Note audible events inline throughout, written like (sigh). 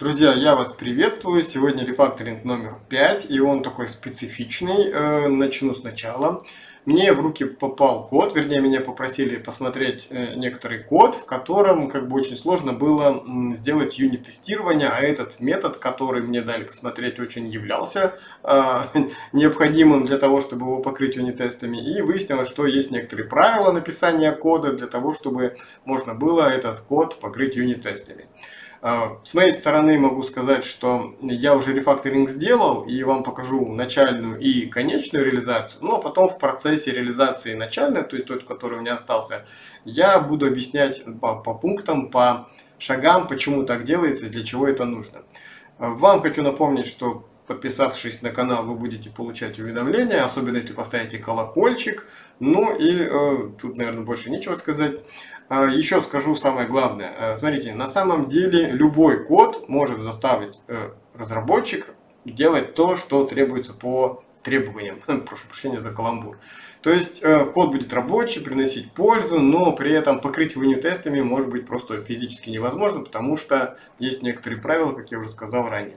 Друзья, я вас приветствую. Сегодня рефакторинг номер 5, и он такой специфичный. Э, начну сначала. Мне в руки попал код, вернее, меня попросили посмотреть э, некоторый код, в котором как бы очень сложно было сделать юнит-тестирование, а этот метод, который мне дали посмотреть, очень являлся э, (laughs) необходимым для того, чтобы его покрыть юнит-тестами. И выяснилось, что есть некоторые правила написания кода для того, чтобы можно было этот код покрыть юнит-тестами. А, с моей стороны могу сказать, что я уже рефакторинг сделал и вам покажу начальную и конечную реализацию, но потом в процессе реализации начальной, то есть тот, который у меня остался, я буду объяснять по, по пунктам, по шагам, почему так делается для чего это нужно. А, вам хочу напомнить, что подписавшись на канал, вы будете получать уведомления, особенно если поставите колокольчик. Ну и э, тут, наверное, больше нечего сказать. Э, еще скажу самое главное. Э, смотрите, на самом деле любой код может заставить э, разработчик делать то, что требуется по требованиям. (laughs) Прошу прощения за каламбур. То есть э, код будет рабочий, приносить пользу, но при этом покрыть его юнит-тестами может быть просто физически невозможно, потому что есть некоторые правила, как я уже сказал ранее.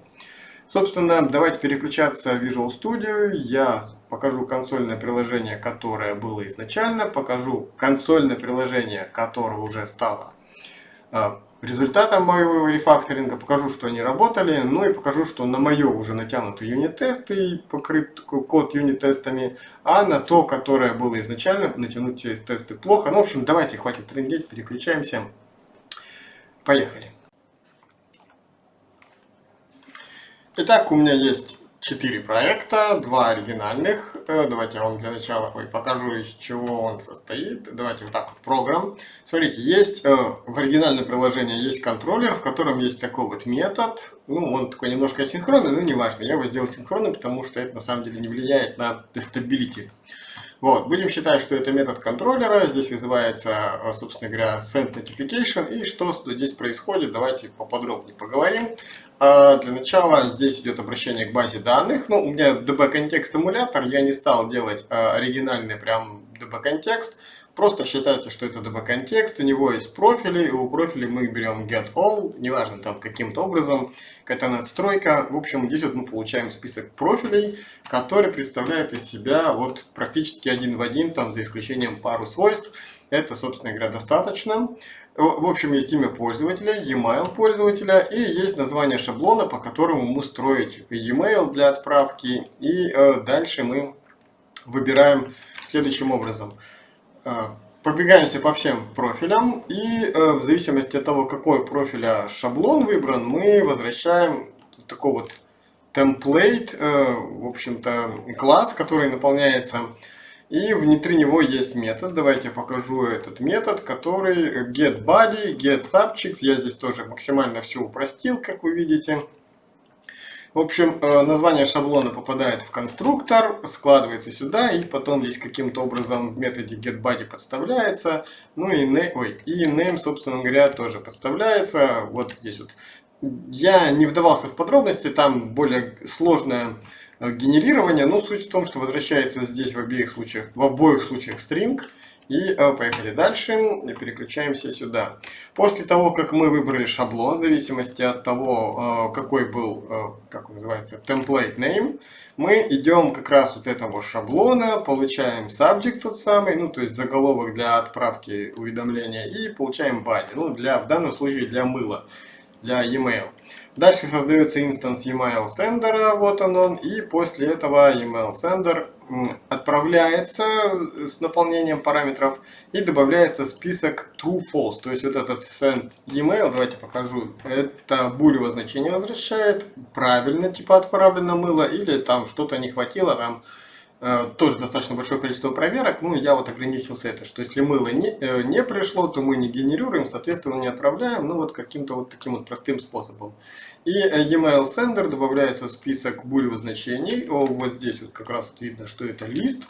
Собственно, давайте переключаться в Visual Studio. Я покажу консольное приложение, которое было изначально, покажу консольное приложение, которое уже стало а, результатом моего рефакторинга, покажу, что они работали, ну и покажу, что на мое уже натянуты юнит-тесты и покрыт код юнит-тестами, а на то, которое было изначально, натянуть тесты плохо. Ну, в общем, давайте, хватит трендеть, переключаемся. Поехали. Итак, у меня есть четыре проекта, два оригинальных. Э, давайте я вам для начала покажу, из чего он состоит. Давайте вот так вот, программ. Смотрите, есть э, в оригинальном приложении есть контроллер, в котором есть такой вот метод. Ну, он такой немножко асинхронный, но неважно. Я его сделал синхронным, потому что это на самом деле не влияет на тестабилити. Вот, будем считать, что это метод контроллера. Здесь вызывается, э, собственно говоря, send notification. И что здесь происходит, давайте поподробнее поговорим. А для начала здесь идет обращение к базе данных. Ну, у меня DB-контекст эмулятор, я не стал делать а, оригинальный прям DB-контекст. Просто считайте, что это DB-контекст, у него есть профили, и у профилей мы берем getAll, неважно там каким-то образом, какая-то надстройка. В общем, здесь вот мы получаем список профилей, который представляет из себя вот практически один в один, там за исключением пару свойств. Это, собственно говоря, достаточно. В общем, есть имя пользователя, e-mail пользователя и есть название шаблона, по которому мы строить e-mail для отправки. И э, дальше мы выбираем следующим образом. Э, пробегаемся по всем профилям и э, в зависимости от того, какой профиля шаблон выбран, мы возвращаем такой вот template, в общем-то, класс, который наполняется и внутри него есть метод. Давайте я покажу этот метод, который getBody, getSubjects. Я здесь тоже максимально все упростил, как вы видите. В общем, э, название шаблона попадает в конструктор, складывается сюда, и потом здесь каким-то образом в методе getBody подставляется. Ну и name, ой, и name, собственно говоря, тоже подставляется. Вот здесь вот. Я не вдавался в подробности, там более сложная генерирования. Но суть в том, что возвращается здесь в обеих случаях, в обоих случаях string. И э, поехали дальше, и переключаемся сюда. После того, как мы выбрали шаблон, в зависимости от того, э, какой был, э, как он называется, template name, мы идем как раз вот этого шаблона, получаем subject тот самый, ну то есть заголовок для отправки уведомления, и получаем body, ну для, в данном случае для мыла, для e-mail. Дальше создается инстанс email sender, вот он он, и после этого email sender отправляется с наполнением параметров и добавляется список true false. То есть вот этот send email, давайте покажу, это булево значение возвращает, правильно типа отправлено мыло или там что-то не хватило, там тоже достаточно большое количество проверок. Ну, я вот ограничился это, что если мыло не, э, не пришло, то мы не генерируем, соответственно, не отправляем, ну, вот каким-то вот таким вот простым способом. И э, email sender добавляется в список булевых значений. Вот здесь вот как раз видно, что это лист.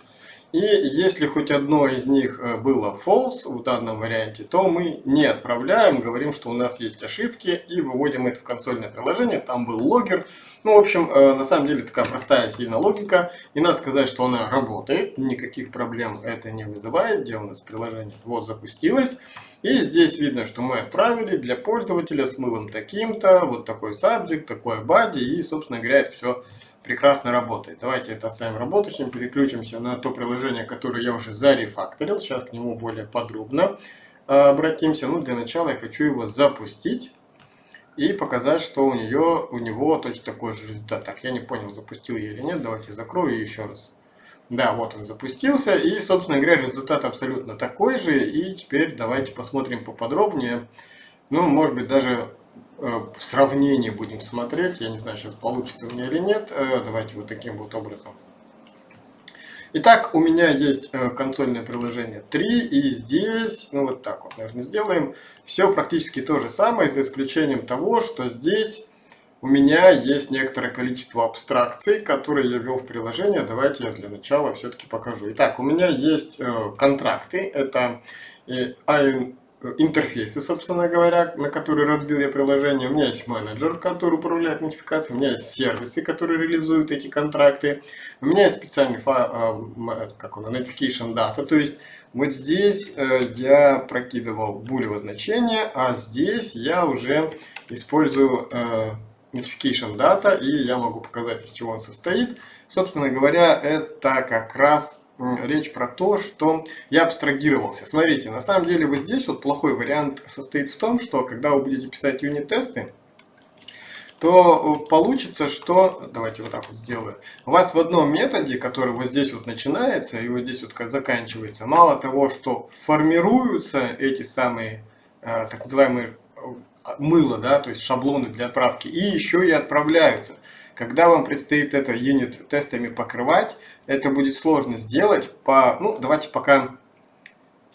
И если хоть одно из них э, было false в данном варианте, то мы не отправляем, говорим, что у нас есть ошибки и выводим это в консольное приложение. Там был логер. Ну, в общем, э, на самом деле такая простая сильно логика. И надо сказать, что она работает. Никаких проблем это не вызывает. Где у нас приложение? Вот, запустилось. И здесь видно, что мы отправили для пользователя с мылом таким-то, вот такой subject, такой body, и, собственно говоря, это все прекрасно работает. Давайте это оставим работающим, переключимся на то приложение, которое я уже зарефакторил. Сейчас к нему более подробно а, обратимся. Ну, для начала я хочу его запустить и показать, что у, нее, у него точно такой же результат. Так, я не понял, запустил я или нет. Давайте закрою еще раз. Да, вот он запустился. И, собственно говоря, результат абсолютно такой же. И теперь давайте посмотрим поподробнее. Ну, может быть, даже в сравнении будем смотреть. Я не знаю, сейчас получится у меня или нет. Э, давайте вот таким вот образом. Итак, у меня есть э, консольное приложение 3, и здесь, ну вот так вот, наверное, сделаем. Все практически то же самое, за исключением того, что здесь у меня есть некоторое количество абстракций, которые я ввел в приложение. Давайте я для начала все-таки покажу. Итак, у меня есть э, контракты. Это э, интерфейсы, собственно говоря, на которые разбил я приложение. У меня есть менеджер, который управляет нотификацией. У меня есть сервисы, которые реализуют эти контракты. У меня есть специальный файл, э, как он, notification data. То есть вот здесь э, я прокидывал булево значение, а здесь я уже использую э, notification data, и я могу показать, из чего он состоит. Собственно говоря, это как раз речь про то, что я абстрагировался. Смотрите, на самом деле вот здесь вот плохой вариант состоит в том, что когда вы будете писать юнит-тесты, то получится, что, давайте вот так вот сделаю, у вас в одном методе, который вот здесь вот начинается и вот здесь вот заканчивается, мало того, что формируются эти самые э, так называемые мыло, да, то есть шаблоны для отправки, и еще и отправляются. Когда вам предстоит это юнит тестами покрывать, это будет сложно сделать по, ну, давайте пока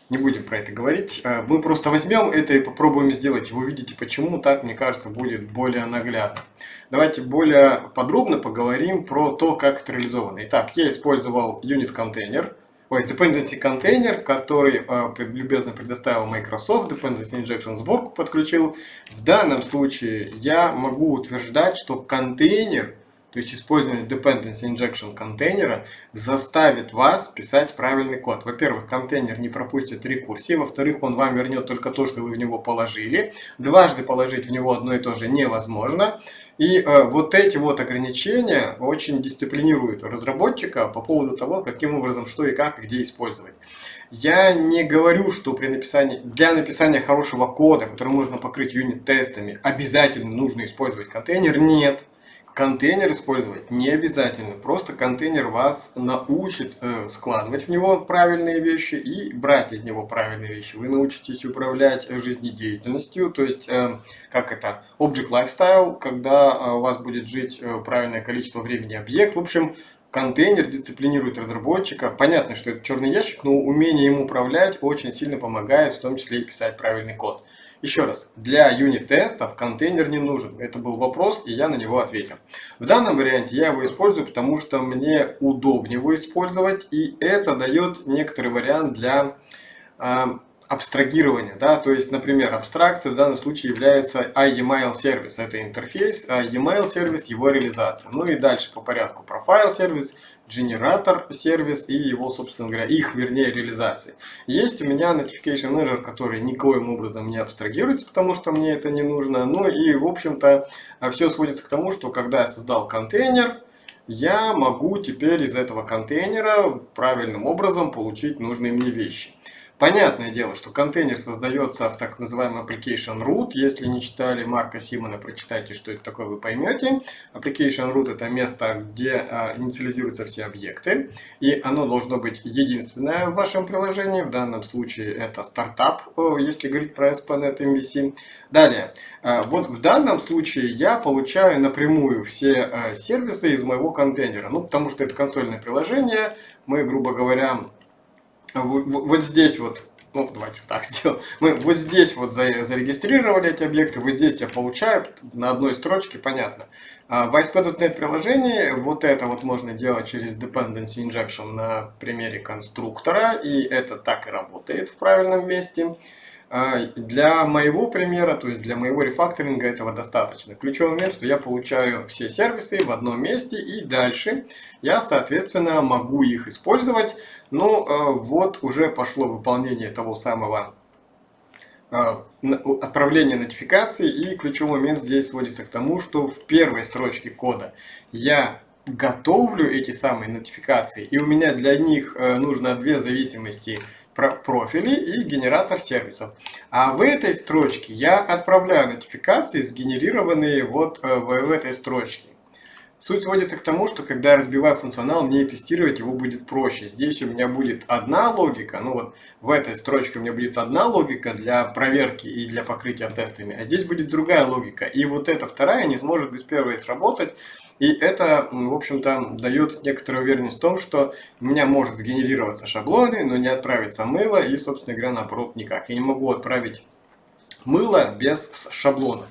не будем про это говорить. Э, мы просто возьмем это и попробуем сделать. Вы увидите, почему так, мне кажется, будет более наглядно. Давайте более подробно поговорим про то, как это реализовано. Итак, я использовал юнит-контейнер ой, dependency контейнер, который э, любезно предоставил Microsoft, dependency injection сборку подключил. В данном случае я могу утверждать, что контейнер, то есть использование dependency injection контейнера, заставит вас писать правильный код. Во-первых, контейнер не пропустит рекурсии, во-вторых, он вам вернет только то, что вы в него положили. Дважды положить в него одно и то же невозможно. И э, вот эти вот ограничения очень дисциплинируют разработчика по поводу того, каким образом, что и как, где использовать. Я не говорю, что при написании, для написания хорошего кода, который можно покрыть юнит-тестами, обязательно нужно использовать контейнер. Нет. Контейнер использовать не обязательно, просто контейнер вас научит э, складывать в него правильные вещи и брать из него правильные вещи. Вы научитесь управлять жизнедеятельностью, то есть, э, как это, Object Lifestyle, когда э, у вас будет жить правильное количество времени объект. В общем, контейнер дисциплинирует разработчика. Понятно, что это черный ящик, но умение им управлять очень сильно помогает, в том числе и писать правильный код. Еще раз, для юнит-тестов контейнер не нужен. Это был вопрос, и я на него ответил. В данном варианте я его использую, потому что мне удобнее его использовать, и это дает некоторый вариант для э, абстрагирования. Да? То есть, например, абстракция в данном случае является iEmail сервис. Это интерфейс, а e-mail сервис, его реализация. Ну и дальше по порядку. Profile сервис, генератор сервис и его, собственно говоря, их, вернее, реализации. Есть у меня Notification Manager, который никоим образом не абстрагируется, потому что мне это не нужно. Ну и, в общем-то, все сводится к тому, что когда я создал контейнер, я могу теперь из этого контейнера правильным образом получить нужные мне вещи. Понятное дело, что контейнер создается в так называемый application root. Если не читали Марка Симона, прочитайте, что это такое, вы поймете. Application root это место, где а, инициализируются все объекты. И оно должно быть единственное в вашем приложении. В данном случае это стартап, если говорить про ASP.NET MVC. Далее, а, вот в данном случае я получаю напрямую все а, сервисы из моего контейнера. Ну, потому что это консольное приложение. Мы, грубо говоря, вот здесь вот, ну давайте так (laughs) сделаем, мы вот здесь вот зарегистрировали эти объекты, вот здесь я получаю на одной строчке, понятно. А в ASP.NET приложении вот это вот можно делать через Dependency Injection на примере конструктора, и это так и работает в правильном месте. А, для моего примера, то есть для моего рефакторинга этого достаточно. Ключевой момент, что я получаю все сервисы в одном месте и дальше я, соответственно, могу их использовать. Ну, а, вот уже пошло выполнение того самого отправление нотификации и ключевой момент здесь сводится к тому, что в первой строчке кода я готовлю эти самые нотификации и у меня для них нужно две зависимости профили и генератор сервисов. А в этой строчке я отправляю нотификации, сгенерированные вот э, в этой строчке. Суть сводится к тому, что когда я разбиваю функционал, мне тестировать его будет проще. Здесь у меня будет одна логика, ну вот в этой строчке у меня будет одна логика для проверки и для покрытия тестами, а здесь будет другая логика. И вот эта вторая не сможет без первой сработать, и это, в общем-то, дает некоторую уверенность в том, что у меня может сгенерироваться шаблоны, но не отправиться мыло, и, собственно говоря, наоборот, никак. Я не могу отправить мыло без шаблонов.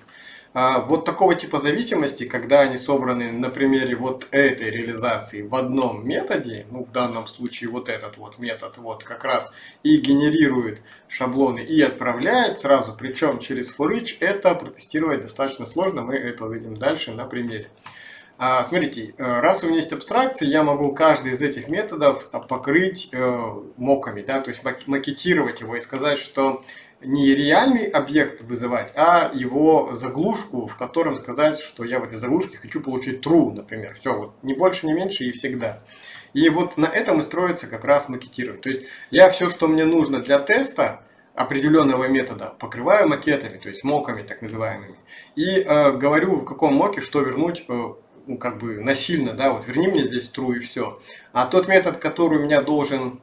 А, вот такого типа зависимости, когда они собраны на примере вот этой реализации в одном методе, ну в данном случае вот этот вот метод вот как раз и генерирует шаблоны и отправляет сразу, причем через for each, это протестировать достаточно сложно, мы это увидим дальше на примере. А, смотрите, э, раз у меня есть абстракции, я могу каждый из этих методов покрыть э, моками, да, то есть макетировать его и сказать, что не реальный объект вызывать, а его заглушку, в котором сказать, что я в этой заглушке хочу получить true, например. Все, вот не больше, не меньше и всегда. И вот на этом и строится как раз макетирование. То есть я все, что мне нужно для теста, определенного метода покрываю макетами, то есть моками так называемыми. И э, говорю, в каком моке что вернуть э, ну, как бы насильно, да, вот верни мне здесь true и все. А тот метод, который у меня должен,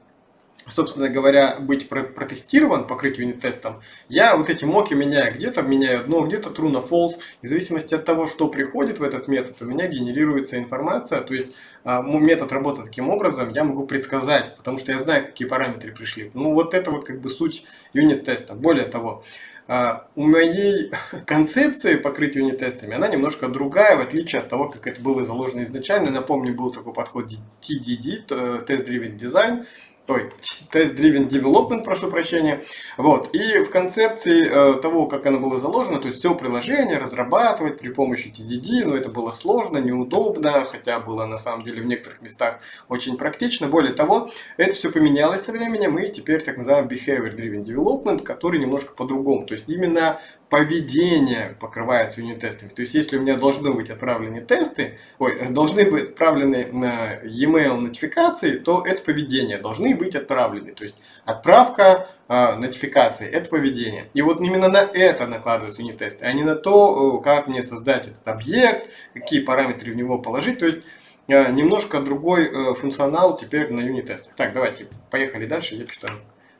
собственно говоря, быть протестирован, покрыть юнит-тестом, я вот эти моки меняю. Где-то меняю одно, где-то true на false. И в зависимости от того, что приходит в этот метод, у меня генерируется информация. То есть а, метод работает таким образом, я могу предсказать, потому что я знаю, какие параметры пришли. Ну вот это вот как бы суть юнит-теста. Более того, а, у моей (laughs) концепции покрытия юнит-тестами, она немножко другая, в отличие от того, как это было заложено изначально. Напомню, был такой подход TDD, Test Driven Design, ой, Test-Driven Development, прошу прощения. Вот. И в концепции э, того, как оно было заложено, то есть все приложение разрабатывать при помощи TDD, но это было сложно, неудобно, хотя было на самом деле в некоторых местах очень практично. Более того, это все поменялось со временем, и теперь так называемый Behavior Driven Development, который немножко по-другому. То есть именно поведение покрывается юнит-тестами. То есть, если у меня должны быть отправлены тесты, ой, должны быть отправлены на e-mail нотификации, то это поведение должны быть отправлены. То есть, отправка э, нотификации – это поведение. И вот именно на это накладываются юнит-тесты, а не на то, как мне создать этот объект, какие параметры в него положить. То есть, э, немножко другой э, функционал теперь на юнит-тестах. Так, давайте, поехали дальше, я что-то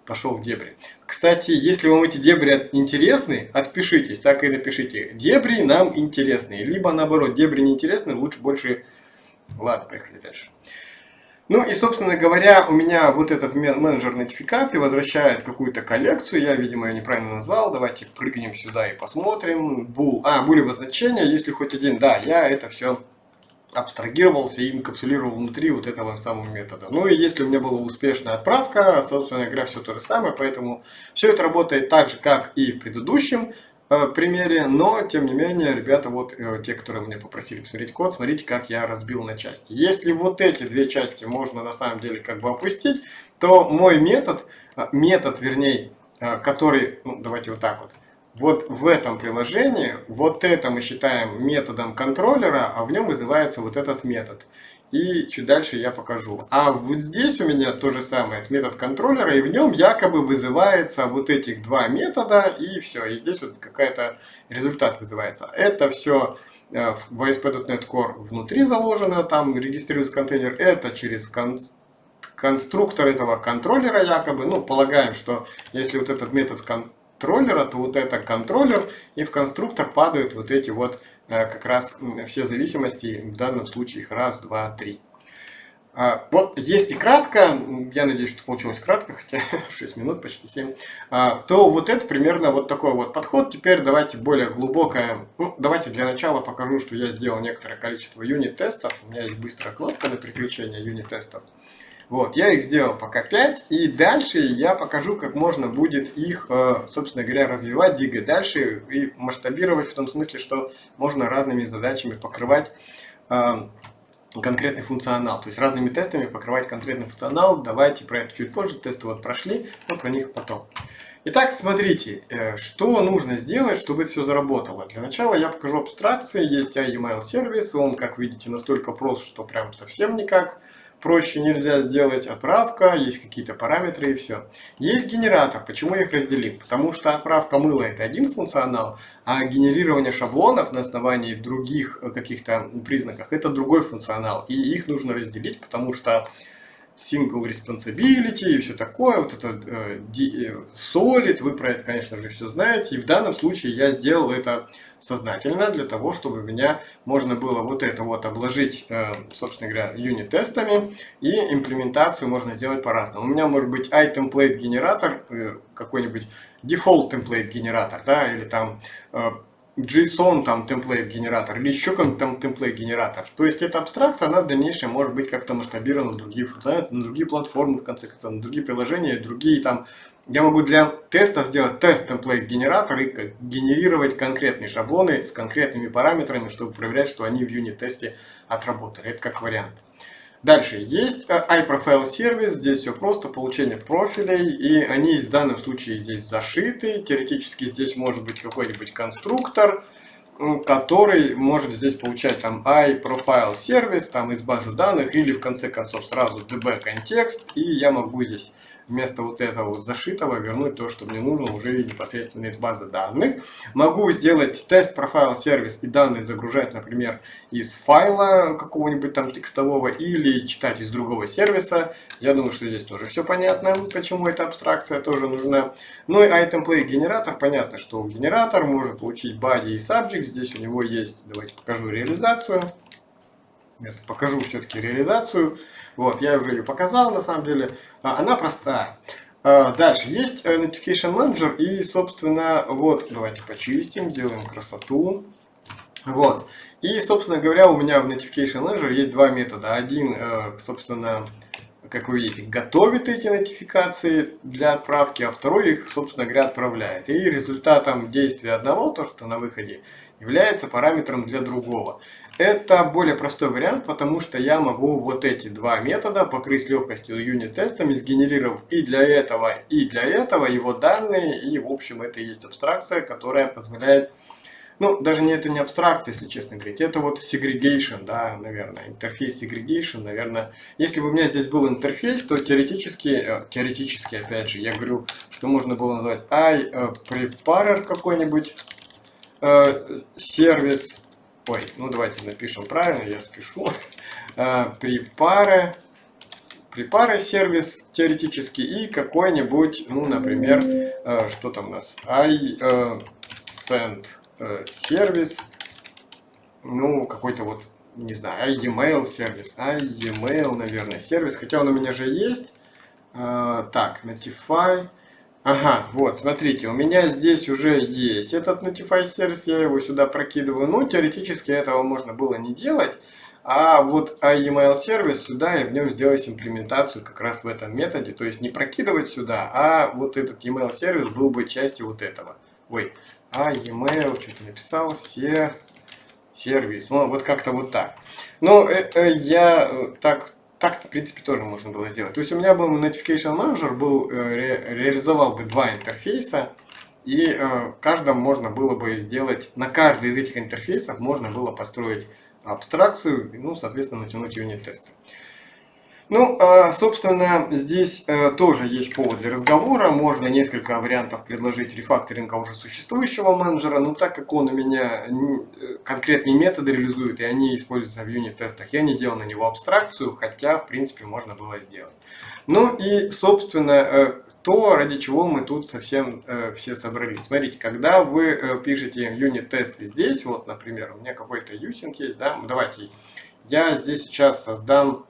пошел в дебри. Кстати, если вам эти дебри интересны, отпишитесь, так и напишите. Дебри нам интересны. Либо наоборот, дебри не интересны, лучше больше... Ладно, поехали дальше. Ну и, собственно говоря, у меня вот этот менеджер нотификации возвращает какую-то коллекцию. Я, видимо, ее неправильно назвал. Давайте прыгнем сюда и посмотрим. Бул. А, булевое значение, если хоть один. Да, я это все абстрагировался и инкапсулировал внутри вот этого самого метода. Ну и если у меня была успешная отправка, собственно говоря, все то же самое, поэтому все это работает так же, как и в предыдущем э, примере, но тем не менее, ребята, вот э, те, которые меня попросили посмотреть код, смотрите, как я разбил на части. Если вот эти две части можно на самом деле как бы опустить, то мой метод, э, метод вернее, который, ну давайте вот так вот, вот в этом приложении, вот это мы считаем методом контроллера, а в нем вызывается вот этот метод. И чуть дальше я покажу. А вот здесь у меня то же самое, метод контроллера, и в нем якобы вызывается вот этих два метода, и все. И здесь вот какая-то результат вызывается. Это все э, в ASP.NET Core внутри заложено, там регистрируется контейнер. Это через кон конструктор этого контроллера якобы. Ну, полагаем, что если вот этот метод контроллера контроллера, то вот это контроллер, и в конструктор падают вот эти вот э, как раз все зависимости, в данном случае их раз, два, три. А, вот если кратко, я надеюсь, что получилось кратко, хотя (laughs) 6 минут, почти 7, а, то вот это примерно вот такой вот подход. Теперь давайте более глубокое, ну, давайте для начала покажу, что я сделал некоторое количество юнит-тестов. У меня есть быстрая кнопка на переключение юнит-тестов. Вот, я их сделал пока 5, и дальше я покажу, как можно будет их, э, собственно говоря, развивать, двигать дальше и масштабировать в том смысле, что можно разными задачами покрывать э, конкретный функционал. То есть разными тестами покрывать конкретный функционал. Давайте про это чуть позже. Тесты вот прошли, но про них потом. Итак, смотрите, э, что нужно сделать, чтобы это все заработало. Для начала я покажу абстракции. Есть iEmail сервис, он, как видите, настолько прост, что прям совсем никак проще нельзя сделать. Отправка, есть какие-то параметры и все. Есть генератор. Почему их разделил? Потому что отправка мыла это один функционал, а генерирование шаблонов на основании других э, каких-то признаков это другой функционал. И их нужно разделить, потому что single responsibility и все такое, вот это э, э, solid, вы про это, конечно же, все знаете. И в данном случае я сделал это сознательно для того, чтобы меня можно было вот это вот обложить, э, собственно говоря, юнит-тестами и имплементацию можно сделать по-разному. У меня может быть iTemplate генератор, э, какой-нибудь template генератор, да, или там э, JSON там темплейт генератор или еще какой-нибудь там темплейт генератор. То есть эта абстракция, она в дальнейшем может быть как-то масштабирована на другие функционалы, на другие платформы, в конце концов, на другие приложения, другие там. Я могу для тестов сделать тест темплейт генератор и генерировать конкретные шаблоны с конкретными параметрами, чтобы проверять, что они в юнит-тесте отработали. Это как вариант. Дальше есть э, iProfile сервис, здесь все просто, получение профилей, и они в данном случае здесь зашиты. Теоретически здесь может быть какой-нибудь конструктор, который может здесь получать там iProfile сервис там из базы данных или в конце концов сразу db контекст, и я могу здесь вместо вот этого вот зашитого вернуть то, что мне нужно уже непосредственно из базы данных. Могу сделать тест профайл сервис и данные загружать, например, из файла какого-нибудь там текстового или читать из другого сервиса. Я думаю, что здесь тоже все понятно, почему эта абстракция тоже нужна. Ну и itemplay генератор, понятно, что генератор может получить body и subject. Здесь у него есть, давайте покажу реализацию. Нет, покажу все-таки реализацию. Вот, я уже ее показал на самом деле. А, она простая. А, дальше есть э, Notification Manager и, собственно, вот, давайте почистим, сделаем красоту. Вот. И, собственно говоря, у меня в Notification Manager есть два метода. Один, э, собственно, как вы видите, готовит эти нотификации для отправки, а второй их, собственно говоря, отправляет. И результатом действия одного, то, что на выходе, является параметром для другого. Это более простой вариант, потому что я могу вот эти два метода покрыть легкостью юнит-тестами, сгенерировав и для этого, и для этого его данные. И, в общем, это и есть абстракция, которая позволяет... Ну, даже не это не абстракция, если честно говорить, это вот segregation, да, наверное, интерфейс segregation, наверное. Если бы у меня здесь был интерфейс, то теоретически, э, теоретически, опять же, я говорю, что можно было назвать iPreparer какой-нибудь э, сервис, Ой, ну давайте напишем правильно, я спешу. А, (laughs) припары, припары сервис теоретически и какой-нибудь, ну, например, а, что там у нас, i э, э, сервис, ну, какой-то вот, не знаю, email сервис, email, наверное, сервис, хотя он у меня же есть. Так, notify, Ага, вот, смотрите, у меня здесь уже есть этот Notify сервис, я его сюда прокидываю. Ну, теоретически этого можно было не делать. А вот email сервис сюда и в нем сделать имплементацию как раз в этом методе. То есть не прокидывать сюда, а вот этот email сервис был бы частью вот этого. Ой, а email, что-то написал, се, сервис. Ну, вот как-то вот так. Но э, э, я э, так так, в принципе, тоже можно было сделать. То есть у меня был Notification Manager, был, э, ре, реализовал бы два интерфейса, и э, каждом можно было бы сделать, на каждый из этих интерфейсов можно было построить абстракцию, ну, соответственно, натянуть юнит-тесты. Ну, а, собственно, здесь э, тоже есть повод для разговора. Можно несколько вариантов предложить рефакторинга уже существующего менеджера, но так как он у меня э, конкретные методы реализует, и они используются в юнит-тестах, я не делал на него абстракцию, хотя, в принципе, можно было сделать. Ну и, собственно, э, то, ради чего мы тут совсем все собрались. Смотрите, когда вы пишете юнит-тесты здесь, вот, например, у меня какой-то юсинг есть, да, давайте я здесь сейчас создам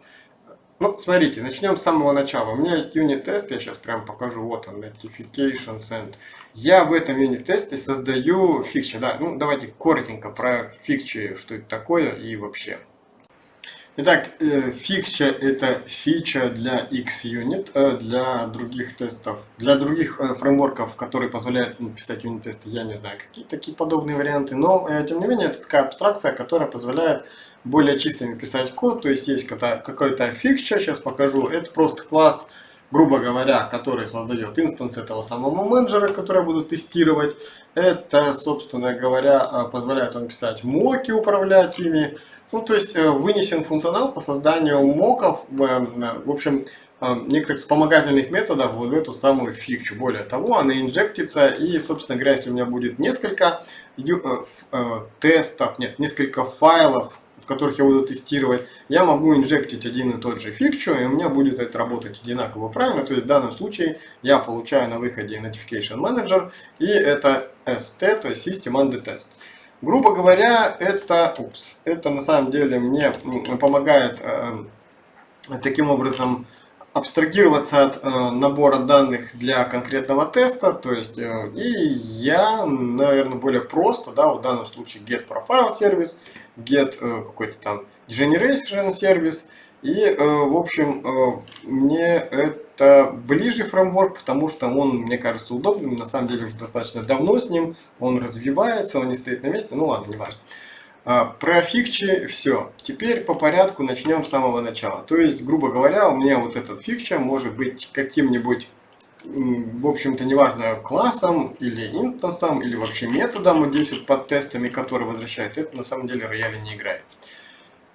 ну, смотрите, начнем с самого начала. У меня есть юнит-тест, я сейчас прям покажу, вот он, Notification Send. Я в этом юнит-тесте создаю фикчи, да, ну давайте коротенько про фикчи, что это такое и вообще. Итак, э, фикча это фича для XUnit, э, для других тестов, для других э, фреймворков, которые позволяют писать юнит-тесты, я не знаю, какие такие подобные варианты, но тем не менее это такая абстракция, которая позволяет более чистыми писать код, то есть есть какой-то фикча, сейчас покажу, это просто класс грубо говоря, который создает инстанс этого самого менеджера, который я буду тестировать. Это, собственно говоря, э, позволяет он писать моки, управлять ими. Ну, то есть э, вынесен функционал по созданию моков, в общем, некоторых вспомогательных методов вот в эту самую фикчу. Более того, она инжектится и, собственно говоря, если у меня будет несколько тестов, нет, несколько файлов, которых я буду тестировать, я могу инжектить один и тот же фикчу, и у меня будет это работать одинаково правильно. То есть в данном случае я получаю на выходе Notification Manager, и это ST, то есть System Under Test. Грубо говоря, это, упс, это на самом деле мне помогает э, таким образом абстрагироваться от э, набора данных для конкретного теста, то есть э, и я, наверное, более просто, да, в данном случае get profile сервис, get э, какой-то там generation сервис, и, э, в общем, э, мне это ближе фреймворк, потому что он, мне кажется, удобным, на самом деле уже достаточно давно с ним, он развивается, он не стоит на месте, ну ладно, не важно. А, про фикчи все. Теперь по порядку начнем с самого начала. То есть, грубо говоря, у меня вот этот фикча может быть каким-нибудь, в общем-то, неважно, классом или инстансом, или вообще методом, вот здесь вот под тестами, который возвращает. Это на самом деле рояли не играет.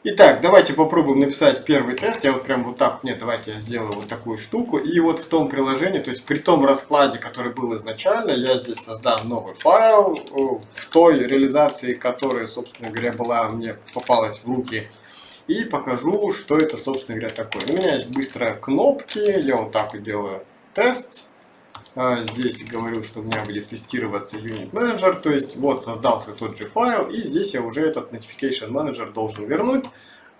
Итак, давайте попробуем написать первый тест. Я вот прям вот так, нет, давайте я сделаю вот такую штуку. И вот в том приложении, то есть при том раскладе, который был изначально, я здесь создам новый файл. В той реализации, которая, собственно говоря, была мне попалась в руки. И покажу, что это, собственно говоря, такое. У меня есть быстрые кнопки. Я вот так вот делаю тест. А, здесь говорю, что у меня будет тестироваться Unit Manager, то есть вот создался тот же файл, и здесь я уже этот Notification Manager должен вернуть.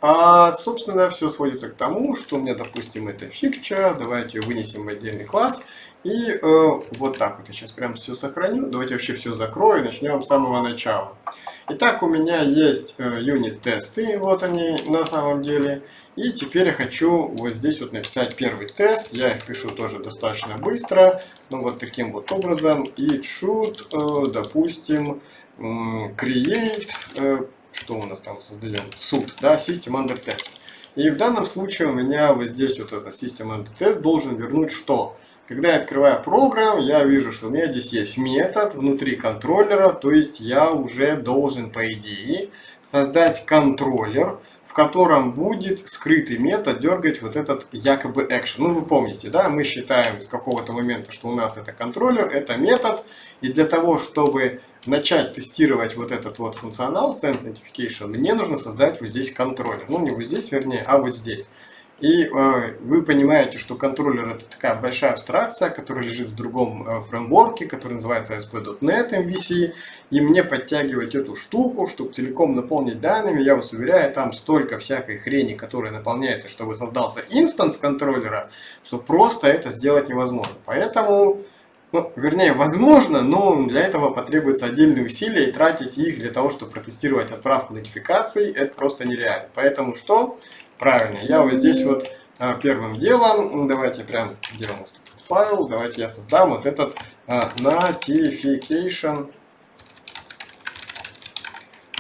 А, собственно, все сводится к тому, что у меня, допустим, это фикча, давайте ее вынесем в отдельный класс, и э, вот так вот я сейчас прям все сохраню, давайте вообще все закрою, начнем с самого начала. Итак, у меня есть э, юнит-тесты, вот они на самом деле, и теперь я хочу вот здесь вот написать первый тест. Я их пишу тоже достаточно быстро. Ну вот таким вот образом. И should, э, допустим, create, э, что у нас там создаем, суд, да, system under test. И в данном случае у меня вот здесь вот этот system under test должен вернуть что? Когда я открываю программ, я вижу, что у меня здесь есть метод внутри контроллера, то есть я уже должен, по идее, создать контроллер, в котором будет скрытый метод дергать вот этот якобы action. Ну, вы помните, да, мы считаем с какого-то момента, что у нас это контроллер, это метод, и для того, чтобы начать тестировать вот этот вот функционал Send Notification, мне нужно создать вот здесь контроллер. Ну, не вот здесь, вернее, а вот здесь. И э, вы понимаете, что контроллер это такая большая абстракция, которая лежит в другом э, фреймворке, который называется ASP.NET MVC. И мне подтягивать эту штуку, чтобы целиком наполнить данными, я вас уверяю, там столько всякой хрени, которая наполняется, чтобы создался инстанс контроллера, что просто это сделать невозможно. Поэтому, ну, вернее, возможно, но для этого потребуется отдельные усилия и тратить их для того, чтобы протестировать отправку нотификаций, это просто нереально. Поэтому что? Правильно, я вот здесь вот а, первым делом, давайте прям, где у нас файл, давайте я создам вот этот а, notification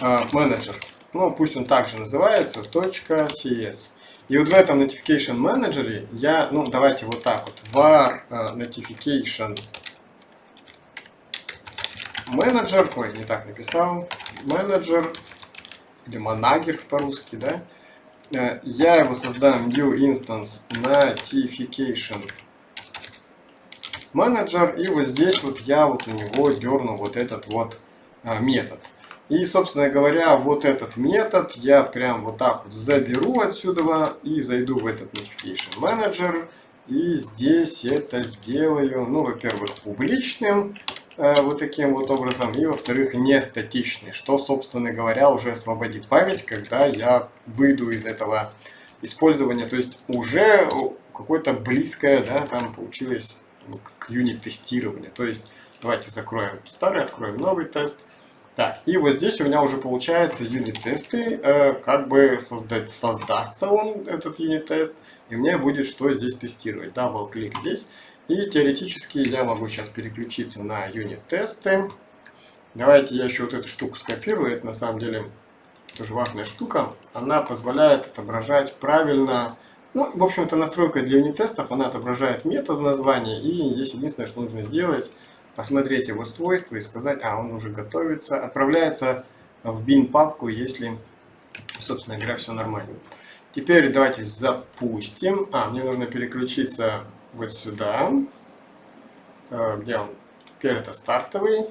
manager. Ну, пусть он также называется, .cs. И вот в этом notification manager я, ну, давайте вот так вот, var notification manager, ой, не так написал, manager, или manager по-русски, да, Э, я его создам new instance notification manager и вот здесь вот я вот у него дерну вот этот вот а, метод. И, собственно говоря, вот этот метод я прям вот так вот заберу отсюда и зайду в этот notification manager. И здесь это сделаю, ну, во-первых, публичным, Э, вот таким вот образом, и во-вторых, не статичный, что, собственно говоря, уже освободит память, когда я выйду из этого использования, то есть уже какое-то близкое, да, там получилось ну, к unit-тестированию, то есть давайте закроем старый, откроем новый тест, так, и вот здесь у меня уже получается unit-тесты, э, как бы создать, создастся он, этот unit-тест, и мне будет что здесь тестировать, double click здесь, и теоретически я могу сейчас переключиться на unit-тесты. Давайте я еще вот эту штуку скопирую. Это на самом деле тоже важная штука. Она позволяет отображать правильно Ну, в общем-то, настройка для юнит-тестов, она отображает метод в названии, и здесь единственное, что нужно сделать, посмотреть его свойства и сказать, а, он уже готовится, отправляется в bin папку, если, собственно говоря, все нормально. Теперь давайте запустим. А, мне нужно переключиться вот сюда. Э, где он? Это стартовый.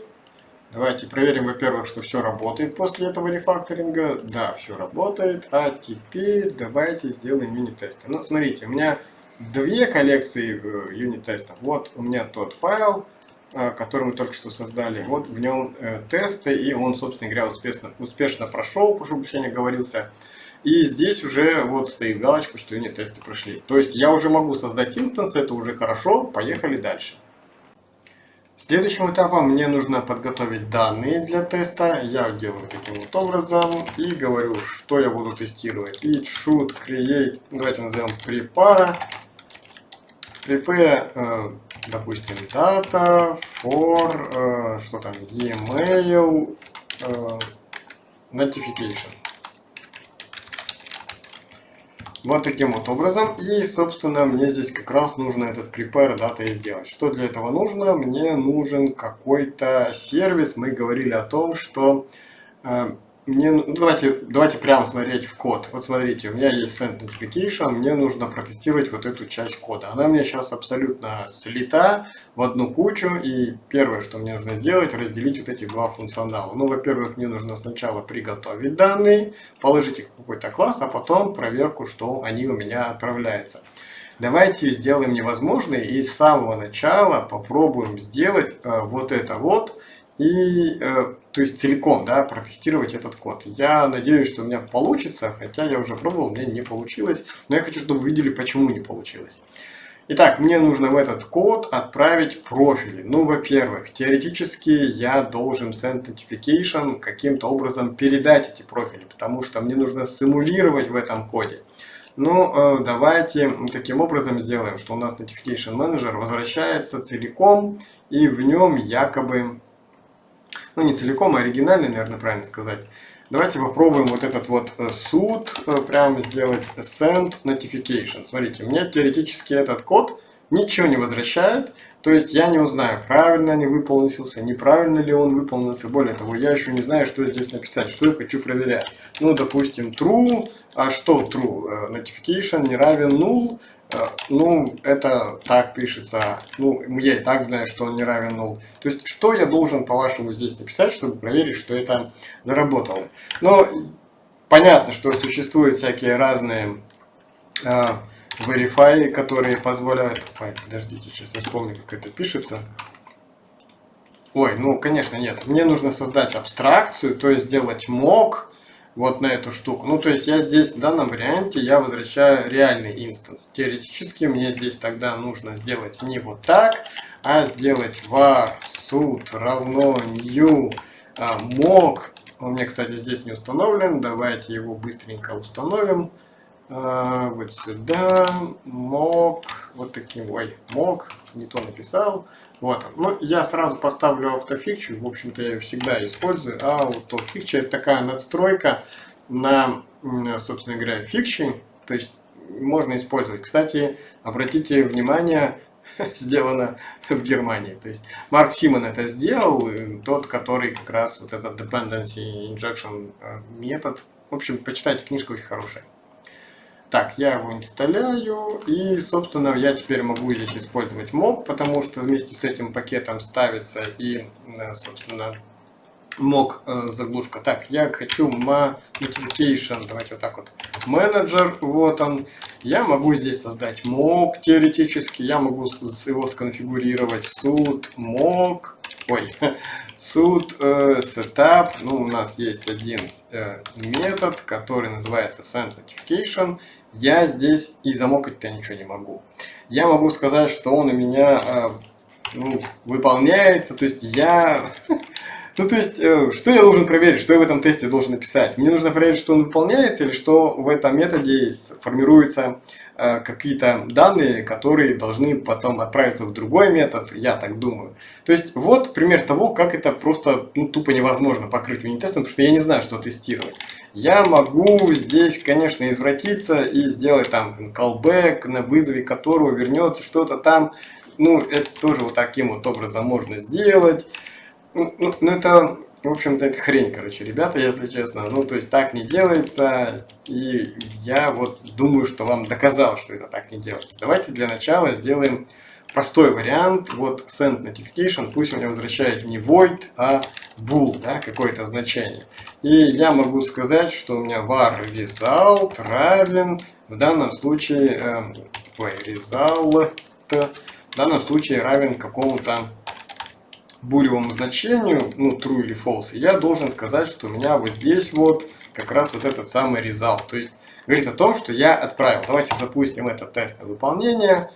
Давайте проверим, во-первых, что все работает после этого рефакторинга. Да, все работает. А теперь давайте сделаем юнит-тесты. Ну, смотрите, у меня две коллекции э, юнит-тестов. Вот у меня тот файл, э, который мы только что создали. Вот в нем тесты, и он, собственно говоря, успешно, успешно прошел, прошу прощения, говорился. И здесь уже вот стоит галочка, что юнит-тесты прошли. То есть я уже могу создать инстанс, это уже хорошо, поехали дальше. Следующим этапом мне нужно подготовить данные для теста. Я делаю таким вот образом и говорю, что я буду тестировать. It should create, давайте назовем prepare, prepare, э, допустим, data for, э, что там, email э, notification. Вот таким вот образом. И, собственно, мне здесь как раз нужно этот prepare data и сделать. Что для этого нужно? Мне нужен какой-то сервис. Мы говорили о том, что э, мне, ну, давайте, давайте прямо смотреть в код. Вот смотрите, у меня есть send notification, мне нужно протестировать вот эту часть кода. Она мне сейчас абсолютно слита в одну кучу, и первое, что мне нужно сделать, разделить вот эти два функционала. Ну, во-первых, мне нужно сначала приготовить данные, положить их в какой-то класс, а потом проверку, что они у меня отправляются. Давайте сделаем невозможное и с самого начала попробуем сделать э, вот это вот, и, э, то есть целиком, да, протестировать этот код. Я надеюсь, что у меня получится, хотя я уже пробовал, мне не получилось, но я хочу, чтобы вы видели, почему не получилось. Итак, мне нужно в этот код отправить профили. Ну, во-первых, теоретически я должен send notification каким-то образом передать эти профили, потому что мне нужно симулировать в этом коде. Ну, э, давайте таким образом сделаем, что у нас Notification Manager возвращается целиком, и в нем якобы ну не целиком, а оригинальный, наверное, правильно сказать. Давайте попробуем вот этот вот э, суд э, прямо сделать send notification. Смотрите, мне теоретически этот код ничего не возвращает, то есть я не узнаю, правильно ли выполнился, неправильно ли он выполнился. Более того, я еще не знаю, что здесь написать, что я хочу проверять. Ну, допустим, true, а что true? Э, notification не равен null, ну, это так пишется. Ну, я и так знаю, что он не равен null. То есть, что я должен, по-вашему, здесь написать, чтобы проверить, что это заработало? Но понятно, что существуют всякие разные э, verify, которые позволяют... Ой, подождите, сейчас я вспомню, как это пишется. Ой, ну, конечно, нет. Мне нужно создать абстракцию, то есть сделать mock, вот на эту штуку. Ну, то есть я здесь в данном варианте я возвращаю реальный инстанс. Теоретически мне здесь тогда нужно сделать не вот так, а сделать var suit равно new а, mock. Он мне, кстати, здесь не установлен. Давайте его быстренько установим. А, вот сюда mock, вот таким, ой, mock, не то написал. Вот. Ну, я сразу поставлю автофикчу, в общем-то, я ее всегда использую. А автофикча это такая надстройка на, собственно говоря, фикчи, то есть можно использовать. Кстати, обратите внимание, (laughs) сделано в Германии. То есть Марк Симон это сделал, тот, который как раз вот этот dependency injection э, метод. В общем, почитайте, книжка очень хорошая. Так, я его инсталляю, и, собственно, я теперь могу здесь использовать mock, потому что вместе с этим пакетом ставится и, э, собственно, mock э, заглушка. Так, я хочу notification, давайте вот так вот, менеджер, вот он. Я могу здесь создать mock теоретически, я могу его сконфигурировать suit mock, ой, (laughs) suit э, setup, ну, у нас есть один метод, который называется send notification, я здесь и замокать-то ничего не могу. Я могу сказать, что он у меня э, ну, выполняется, то есть я (laughs) Ну, то есть, э, что я должен проверить, что я в этом тесте должен написать? Мне нужно проверить, что он выполняется, или что в этом методе формируются э, какие-то данные, которые должны потом отправиться в другой метод, я так думаю. То есть, вот пример того, как это просто ну, тупо невозможно покрыть унит-тестом, потому что я не знаю, что тестировать. Я могу здесь, конечно, извратиться и сделать там callback, на вызове которого вернется что-то там. Ну, это тоже вот таким вот образом можно сделать. Ну, ну, ну, это, в общем-то, это хрень, короче, ребята, если честно. Ну, то есть так не делается, и я вот думаю, что вам доказал, что это так не делается. Давайте для начала сделаем простой вариант. Вот send notification, пусть меня возвращает не void, а bool, да, какое-то значение. И я могу сказать, что у меня var result равен, в данном случае, э, result, в данном случае равен какому-то булевому значению, ну, true или false, я должен сказать, что у меня вот здесь вот как раз вот этот самый result. То есть говорит о том, что я отправил. Давайте запустим этот тест на выполнение.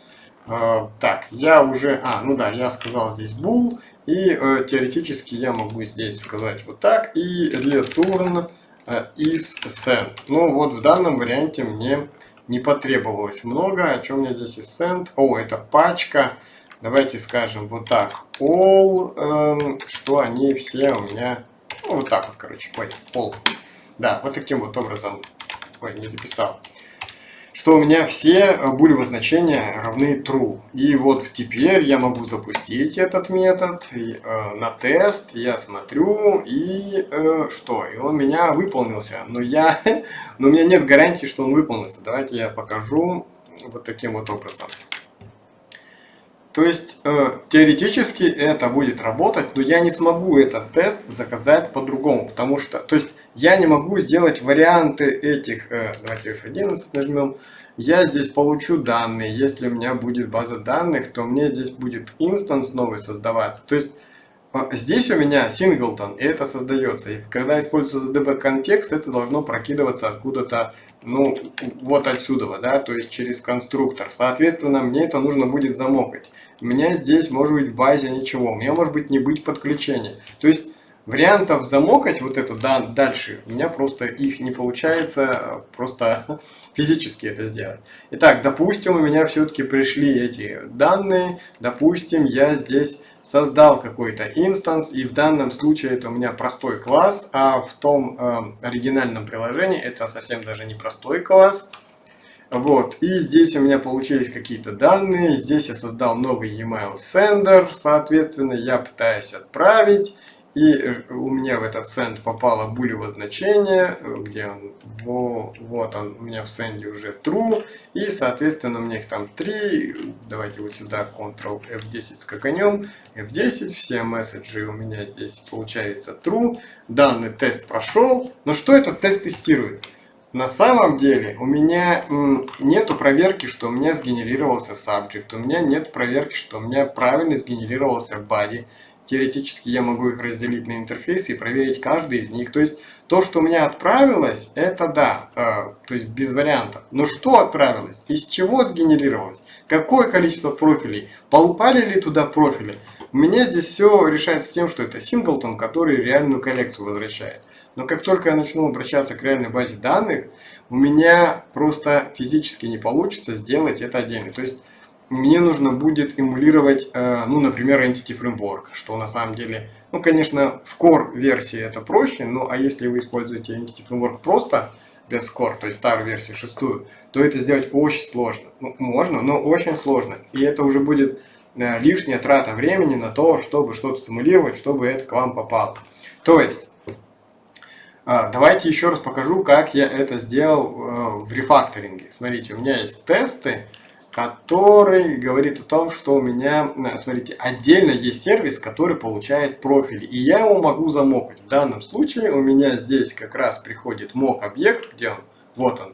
Э, так, я уже, а, ну да, я сказал здесь bool, и э, теоретически я могу здесь сказать вот так, и return э, is send. Ну вот в данном варианте мне не потребовалось много. О чем меня здесь is send? О, это пачка. Давайте скажем вот так. All, эм, что они все у меня... Ну, вот так вот, короче, ой, all. Да, вот таким вот образом... Ой, не дописал. Что у меня все булевые значения равны true. И вот теперь я могу запустить этот метод э, на тест. Я смотрю, и э, что? И он меня выполнился. Но, я, (laughs) но у меня нет гарантии, что он выполнится. Давайте я покажу вот таким вот образом. То есть э, теоретически это будет работать, но я не смогу этот тест заказать по-другому, потому что, то есть я не могу сделать варианты этих, э, давайте F11 нажмем, я здесь получу данные, если у меня будет база данных, то мне здесь будет инстанс новый создаваться. То есть а, здесь у меня синглтон, и это создается. И когда используется DB контекст, это должно прокидываться откуда-то, ну, вот отсюда, да, то есть через конструктор. Соответственно, мне это нужно будет замокать. У меня здесь может быть в базе ничего, у меня может быть не быть подключения. То есть вариантов замокать вот это да, дальше, у меня просто их не получается просто (laughs) физически это сделать. Итак, допустим, у меня все-таки пришли эти данные, допустим, я здесь создал какой-то инстанс, и в данном случае это у меня простой класс, а в том э, оригинальном приложении это совсем даже не простой класс. Вот, и здесь у меня получились какие-то данные, здесь я создал новый email sender, соответственно, я пытаюсь отправить, и у меня в этот send попало булево значение, где он, вот он у меня в send уже true, и соответственно у меня их там три, давайте вот сюда Ctrl F10 скаканем, F10, все месседжи у меня здесь получается true, данный тест прошел, но что этот тест тестирует? На самом деле у меня нету проверки, что у меня сгенерировался subject, у меня нет проверки, что у меня правильно сгенерировался body, теоретически я могу их разделить на интерфейсы и проверить каждый из них. То есть то, что у меня отправилось, это да, э, то есть без вариантов. Но что отправилось? Из чего сгенерировалось? Какое количество профилей? Попали ли туда профили? Меня здесь все решается тем, что это синглтон, который реальную коллекцию возвращает. Но как только я начну обращаться к реальной базе данных, у меня просто физически не получится сделать это отдельно. То есть мне нужно будет эмулировать, э, ну, например, Entity Framework, что на самом деле, ну, конечно, в Core версии это проще, ну, а если вы используете Entity Framework просто без Core, то есть старую версию, шестую, то это сделать очень сложно. Ну, можно, но очень сложно. И это уже будет э, лишняя трата времени на то, чтобы что-то симулировать, чтобы это к вам попало. То есть, э, давайте еще раз покажу, как я это сделал в рефакторинге. Смотрите, у меня есть тесты, который говорит о том, что у меня, э, смотрите, отдельно есть сервис, который получает профили, и я его могу замокать. В данном случае у меня здесь как раз приходит мок объект, где он, вот он.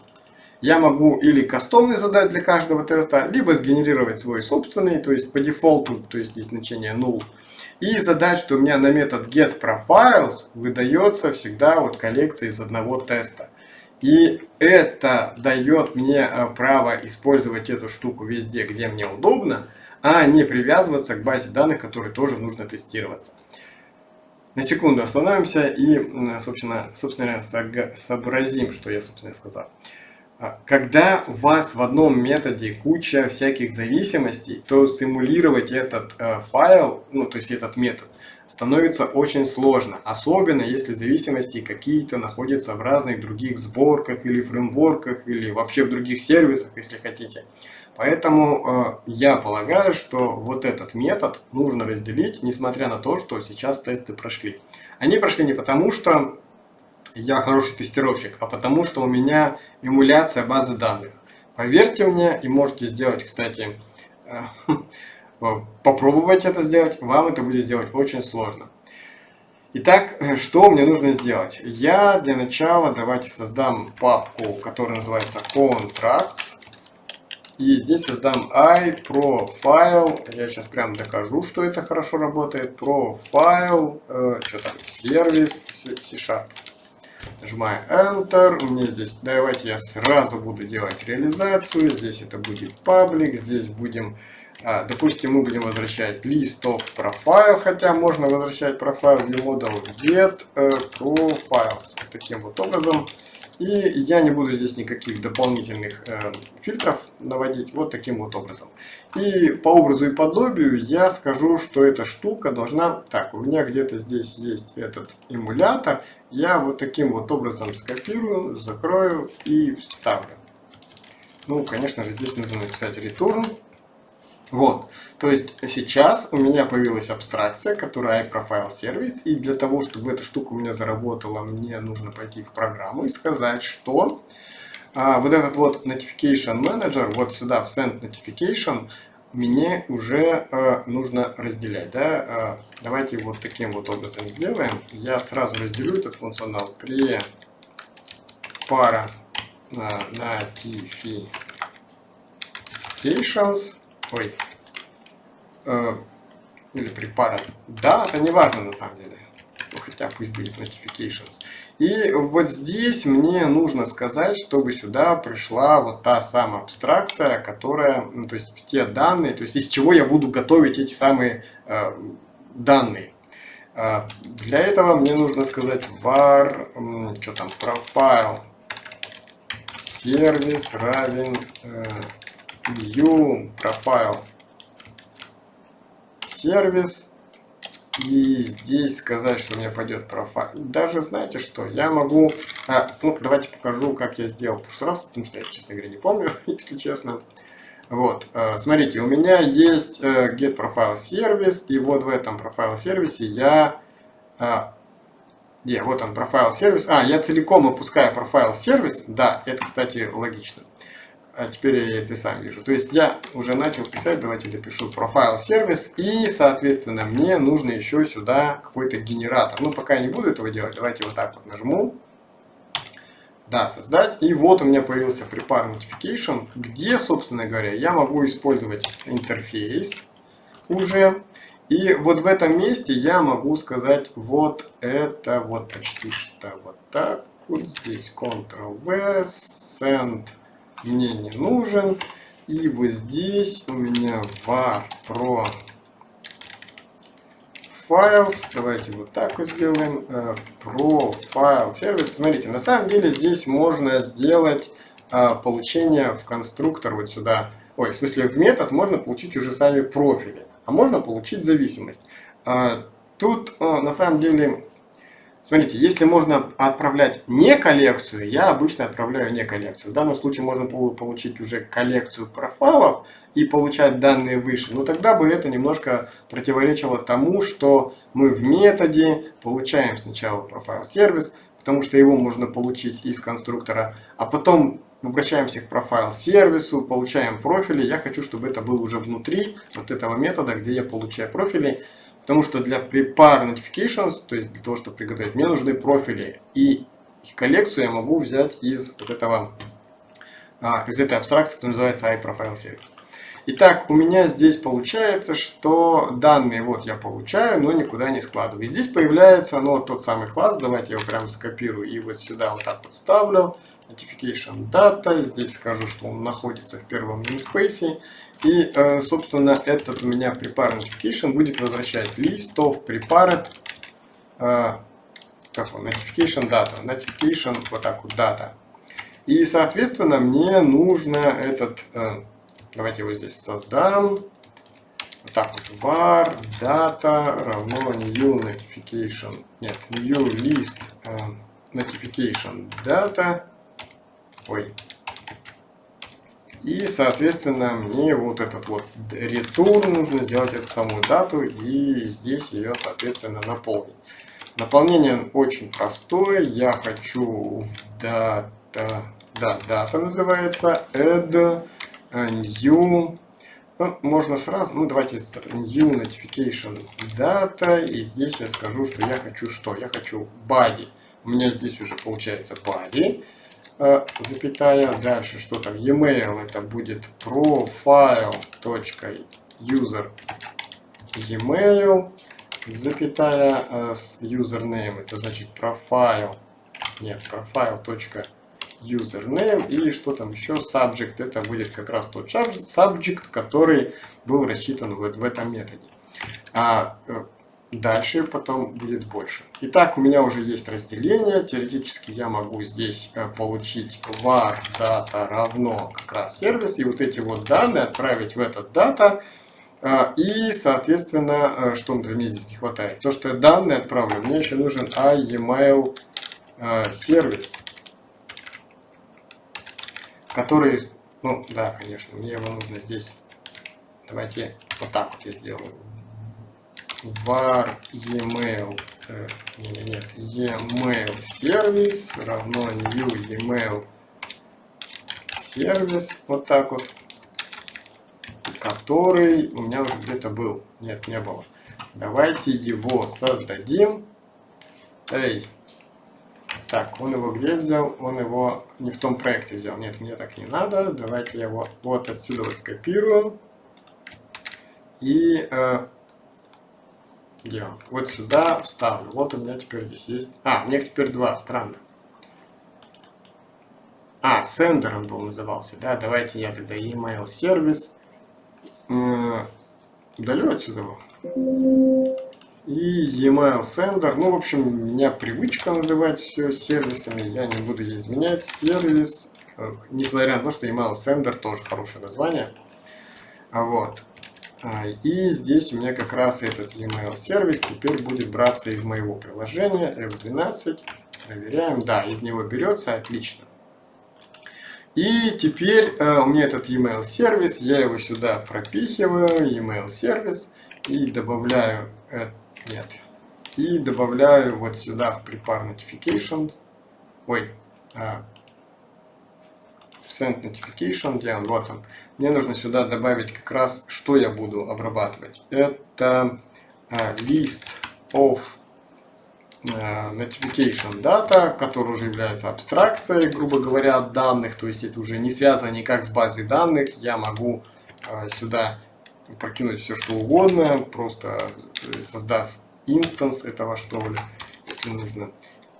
Я могу или кастомный задать для каждого теста, либо сгенерировать свой собственный, то есть по дефолту, то есть здесь значение null, и задать, что у меня на метод getProfiles выдается всегда вот коллекция из одного теста. И это дает мне э, право использовать эту штуку везде, где мне удобно, а не привязываться к базе данных, которой тоже нужно тестироваться. на секунду остановимся и, собственно, собственно сообразим, что я, собственно, сказал. А, когда у вас в одном методе куча всяких зависимостей, то симулировать этот э, файл, ну то есть этот метод, становится очень сложно. Особенно если зависимости какие-то находятся в разных других сборках или фреймворках, или вообще в других сервисах, если хотите. Поэтому э, я полагаю, что вот этот метод нужно разделить, несмотря на то, что сейчас тесты прошли. Они прошли не потому, что я хороший тестировщик, а потому что у меня эмуляция базы данных. Поверьте мне, и можете сделать, кстати, э, (laughs) попробовать это сделать, вам это будет сделать очень сложно. Итак, э, что мне нужно сделать? Я для начала давайте создам папку, которая называется Contracts. И здесь создам iProfile. Я сейчас прям докажу, что это хорошо работает. Profile, э, что там, сервис, C-Sharp. Нажимаю Enter. Мне здесь, давайте я сразу буду делать реализацию. Здесь это будет паблик. Здесь будем, а, допустим, мы будем возвращать list of profile. Хотя можно возвращать профайл для модуля get э, profiles. Таким вот образом. И я не буду здесь никаких дополнительных э, фильтров наводить вот таким вот образом. И по образу и подобию я скажу, что эта штука должна... Так, у меня где-то здесь есть этот эмулятор. Я вот таким вот образом скопирую, закрою и вставлю. Ну, конечно же, здесь нужно написать return. Вот, то есть сейчас у меня появилась абстракция, которая iProfile сервис, и для того, чтобы эта штука у меня заработала, мне нужно пойти в программу и сказать, что а, вот этот вот Notification Manager, вот сюда в Send Notification, мне уже а, нужно разделять. Да? А, давайте вот таким вот образом сделаем. Я сразу разделю этот функционал при пара а, notifications ой, э, или препарат. Да, это не важно на самом деле. Ну, хотя пусть будет notifications. И вот здесь мне нужно сказать, чтобы сюда пришла вот та самая абстракция, которая, ну, то есть те данные, то есть из чего я буду готовить эти самые э, данные. Э, для этого мне нужно сказать var, э, что там, profile сервис равен э, view profile сервис. И здесь сказать, что мне пойдет профайл. Даже знаете что, я могу, а, ну давайте покажу, как я сделал в прошлый раз, потому что я, честно говоря, не помню, (laughs) если честно. Вот, э, смотрите, у меня есть э, get profile сервис, и вот в этом профайл сервисе я, где, вот он профайл сервис, а, я целиком опускаю профайл сервис, да, это, кстати, логично а теперь я это сам вижу. То есть я уже начал писать, давайте допишу профайл сервис, и, соответственно, мне нужно еще сюда какой-то генератор. Ну, пока я не буду этого делать, давайте вот так вот нажму. Да, создать. И вот у меня появился prepare notification, где, собственно говоря, я могу использовать интерфейс уже. И вот в этом месте я могу сказать вот это вот почти что вот так. Вот здесь Ctrl-V, Send мне не нужен. И вот здесь у меня var pro files. Давайте вот так вот сделаем. Э, pro file сервис. Смотрите, на самом деле здесь можно сделать э, получение в конструктор вот сюда. Ой, в смысле в метод можно получить уже сами профили. А можно получить зависимость. Э, тут на самом деле Смотрите, если можно отправлять не коллекцию, я обычно отправляю не коллекцию. В данном случае можно получить уже коллекцию профайлов и получать данные выше. Но тогда бы это немножко противоречило тому, что мы в методе получаем сначала профайл сервис, потому что его можно получить из конструктора, а потом обращаемся к профайл сервису, получаем профили. Я хочу, чтобы это было уже внутри вот этого метода, где я получаю профили. Потому что для prepare notifications, то есть для того, чтобы приготовить, мне нужны профили. И их коллекцию я могу взять из вот этого, а, из этой абстракции, которая называется iProfile Service. Итак, у меня здесь получается, что данные вот я получаю, но никуда не складываю. Здесь появляется ну, тот самый класс, давайте я его прям скопирую и вот сюда вот так вот ставлю. Notification Data, здесь скажу, что он находится в первом namespace. И, э, собственно, этот у меня Prepare Notification будет возвращать of prepared э, как он, notification data, notification, вот так вот, data. И, соответственно, мне нужно этот, э, давайте его здесь создам, вот так вот, var data равно new notification, нет, new list notification data, ой, и, соответственно, мне вот этот вот return нужно сделать эту самую дату и здесь ее, соответственно, наполнить. Наполнение очень простое. Я хочу data, да, дата называется, add new, ну, можно сразу, ну давайте new notification data, и здесь я скажу, что я хочу что? Я хочу body. У меня здесь уже получается body, запятая, дальше что там, e-mail, это будет profile.user e-mail, запятая э, username, это значит profile, нет, profile.username, username и что там еще, subject, это будет как раз тот subject, который был рассчитан в, в этом методе. А э, дальше потом будет больше. Итак, у меня уже есть разделение, теоретически я могу здесь э, получить var data равно как раз сервис, и вот эти вот данные отправить в этот дата, а, и, соответственно, э, что мне здесь не хватает? То, что я данные отправлю, мне еще нужен iEmail э, сервис, который, ну да, конечно, мне его нужно здесь, давайте вот так вот я сделаю. Var email, э, нет, email сервис равно new email сервис, вот так вот который у меня уже где-то был. Нет, не было. Давайте его создадим. Эй. Так, он его где взял? Он его не в том проекте взял. Нет, мне так не надо. Давайте я его вот отсюда скопирую. И э, он? вот сюда вставлю. Вот у меня теперь здесь есть... А, у меня теперь два. Странно. А, сендер он был назывался. Да, давайте я тогда email сервис удалю отсюда. И email sender. Ну, в общем, у меня привычка называть все сервисами. Я не буду ей изменять. Сервис. Несмотря на то, что email sender тоже хорошее название. А вот. А, и здесь у меня как раз этот email сервис теперь будет браться из моего приложения F12. Проверяем. Да, из него берется. Отлично. И теперь э, у меня этот email сервис, я его сюда пропихиваю, email сервис, и добавляю, э, нет, и добавляю вот сюда в prepare notification, ой, э, send notification, где он, вот он. Мне нужно сюда добавить как раз, что я буду обрабатывать. Это э, list of Э, notification data, который уже является абстракцией, грубо говоря, данных, то есть это уже не связано никак с базой данных, я могу э, сюда прокинуть все что угодно, просто э, создаст инстанс этого что ли, если нужно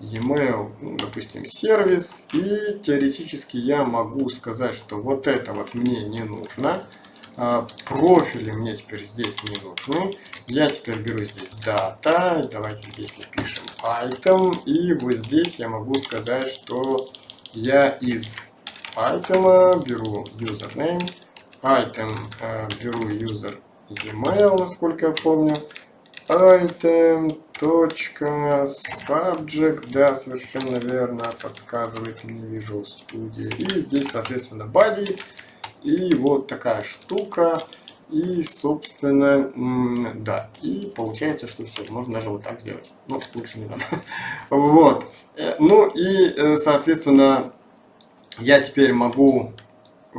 e-mail, ну, допустим, сервис, и теоретически я могу сказать, что вот это вот мне не нужно, а, профили мне теперь здесь не нужны. Я теперь беру здесь data, давайте здесь напишем item, и вот здесь я могу сказать, что я из item беру username, item э, беру user email, насколько я помню, item точка subject, да, совершенно верно, подсказывает мне Visual Studio, и здесь, соответственно, body, и вот такая штука. И, собственно, да. И получается, что все. Можно даже вот так сделать. Ну, лучше не надо. (laughs) Вот. Э, ну и, э, соответственно, я теперь могу э,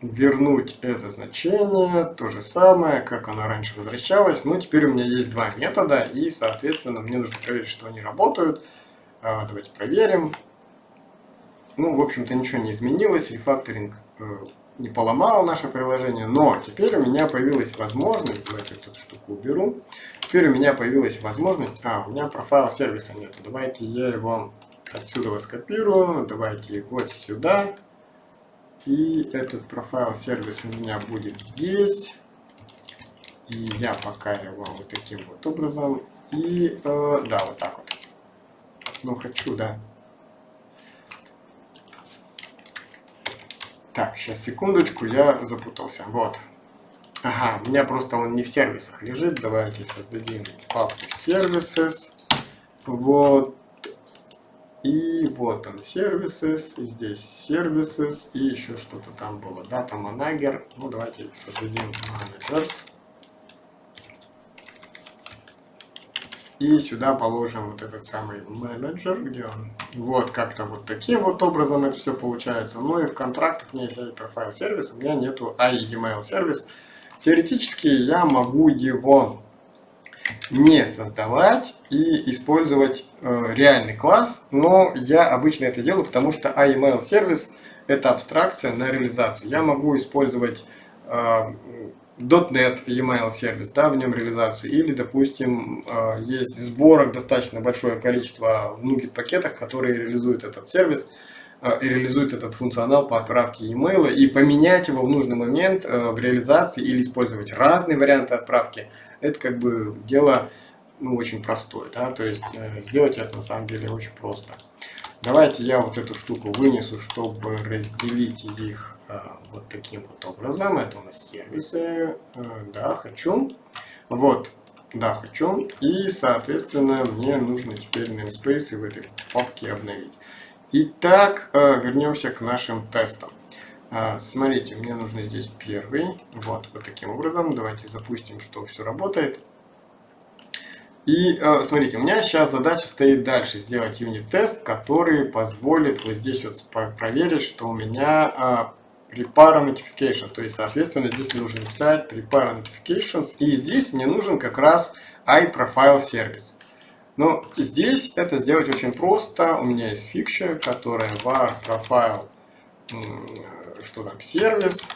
вернуть это значение, то же самое, как оно раньше возвращалось. Но теперь у меня есть два метода, и, соответственно, мне нужно проверить, что они работают. А, давайте проверим. Ну, в общем-то, ничего не изменилось. Рефакторинг Э, не поломало наше приложение, но теперь у меня появилась возможность, давайте эту штуку уберу, теперь у меня появилась возможность, а, у меня профайл сервиса нет, давайте я его отсюда скопирую, давайте вот сюда, и этот профайл сервиса у меня будет здесь, и я пока его вот таким вот образом И, э, да, вот так вот. Ну, хочу, да. Так, сейчас секундочку, я запутался. Вот. Ага, у меня просто он не в сервисах лежит. Давайте создадим папку services. Вот. И вот он services, и здесь services, и еще что-то там было. Data manager. Ну, давайте создадим managers. И сюда положим вот этот самый менеджер, где он. Вот как-то вот таким вот образом это все получается. Ну и в контрактах у меня есть профайл сервис, у меня нету email сервис. Теоретически я могу его не создавать и использовать э, реальный класс, но я обычно это делаю, потому что iMail сервис это абстракция на реализацию. Я могу использовать э, .NET email сервис, да, в нем реализацию, или, допустим, э, есть сборок достаточно большое количество в NuGet пакетах, которые реализуют этот сервис э, и реализуют этот функционал по отправке email и поменять его в нужный момент э, в реализации или использовать разные варианты отправки, это как бы дело ну, очень простое, да, то есть сделать это на самом деле очень просто. Давайте я вот эту штуку вынесу, чтобы разделить их вот таким вот образом. Это у нас сервисы. Да, хочу. Вот, да, хочу. И, соответственно, мне нужно теперь namespace в этой папке обновить. Итак, а, вернемся к нашим тестам. Смотрите, мне нужно здесь первый. Вот, вот таким образом. Давайте запустим, что все работает. И смотрите, у меня сейчас задача стоит дальше сделать юнит-тест, который позволит вот здесь вот проверить, что у меня prepare notification. То есть, соответственно, здесь нужно написать prepare notifications. И здесь мне нужен как раз iProfile сервис. Но здесь это сделать очень просто. У меня есть фикша, которая var profile, что там, сервис.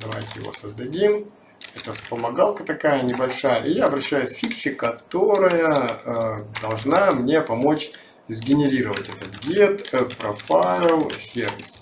Давайте его создадим. Это вспомогалка такая небольшая. И я обращаюсь к фикче, которая э, должна мне помочь сгенерировать этот get profile сервис.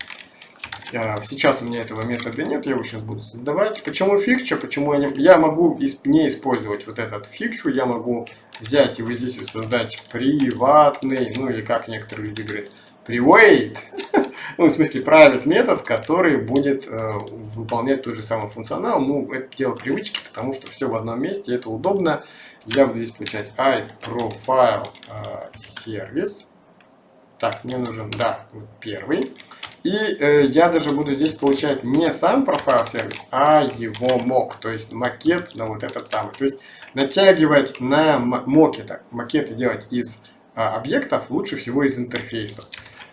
Сейчас у меня этого метода нет, я его сейчас буду создавать. Почему фикча? Почему я, не, я могу не использовать вот этот фикчу, я могу взять и вот здесь вот создать приватный, ну или как некоторые люди говорят, private, (laughs) ну в смысле private метод, который будет э, выполнять тот же самый функционал. Ну это дело привычки, потому что все в одном месте, это удобно. Я буду здесь получать iProfile э. Так, мне нужен, да, первый. И э, я даже буду здесь получать не сам профайл сервис, а его мок, то есть макет на вот этот самый. То есть натягивать на моке, так, макеты делать из э, объектов лучше всего из интерфейса.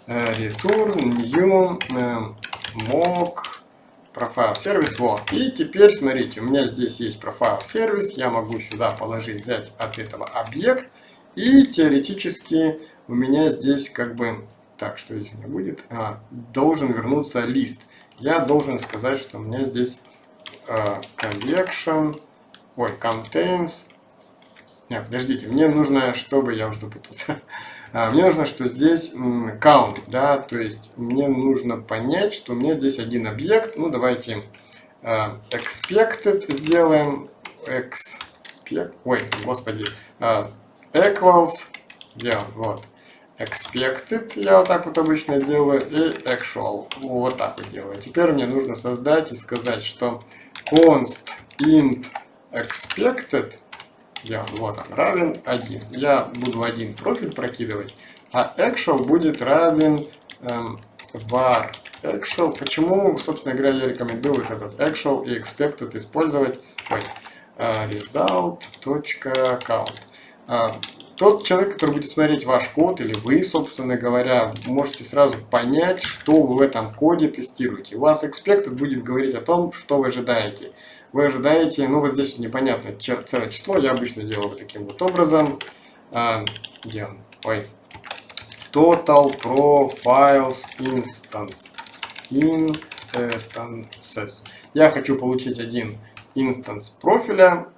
Э, return, new, э, mock, профайл сервис, вот. И теперь смотрите, у меня здесь есть профайл сервис, я могу сюда положить, взять от этого объект, и теоретически у меня здесь как бы так, что здесь не будет? А, должен вернуться лист. Я должен сказать, что у меня здесь а, collection, ой, contains. Нет, подождите, мне нужно, чтобы, я уже запутался. (laughs) А, мне нужно, что здесь count, да, то есть мне нужно понять, что у меня здесь один объект. Ну, давайте а, expected сделаем. Expect, ой, господи, equals, он, вот expected, я вот так вот обычно делаю, и actual, вот так вот делаю. Теперь мне нужно создать и сказать, что const int expected, я, вот он, равен 1. Я буду один профиль прокидывать, а actual будет равен эм, var actual. Почему, собственно говоря, я рекомендую вот этот actual и expected использовать, ой, uh, result.count тот человек, который будет смотреть ваш код, или вы, собственно говоря, можете сразу понять, что вы в этом коде тестируете. У вас expected будет говорить о том, что вы ожидаете. Вы ожидаете, ну вот здесь непонятно целое число, я обычно делаю вот таким вот образом. А, где он? Ой. Total profiles instance. Instances. Я хочу получить один инстанс профиля.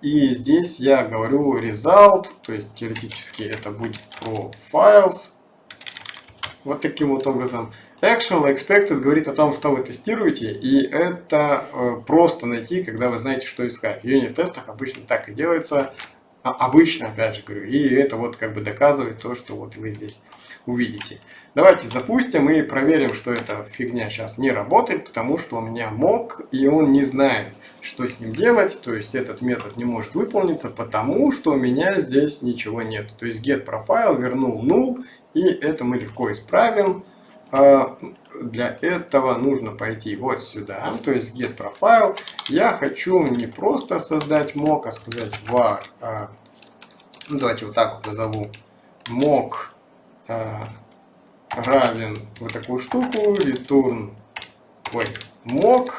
И здесь я говорю result, то есть теоретически это будет profiles. Вот таким вот образом. Actual expected говорит о том, что вы тестируете, и это э, просто найти, когда вы знаете, что искать. В юнит-тестах обычно так и делается. А, обычно, опять же говорю, и это вот как бы доказывает то, что вот вы здесь увидите. Давайте запустим и проверим, что эта фигня сейчас не работает, потому что у меня мог, и он не знает, что с ним делать. То есть этот метод не может выполниться, потому что у меня здесь ничего нет. То есть getProfile вернул null, и это мы легко исправим. А, для этого нужно пойти вот сюда, то есть getProfile. Я хочу не просто создать mock, а сказать var, а, давайте вот так вот назову, mock равен вот такую штуку, return, ой, mock,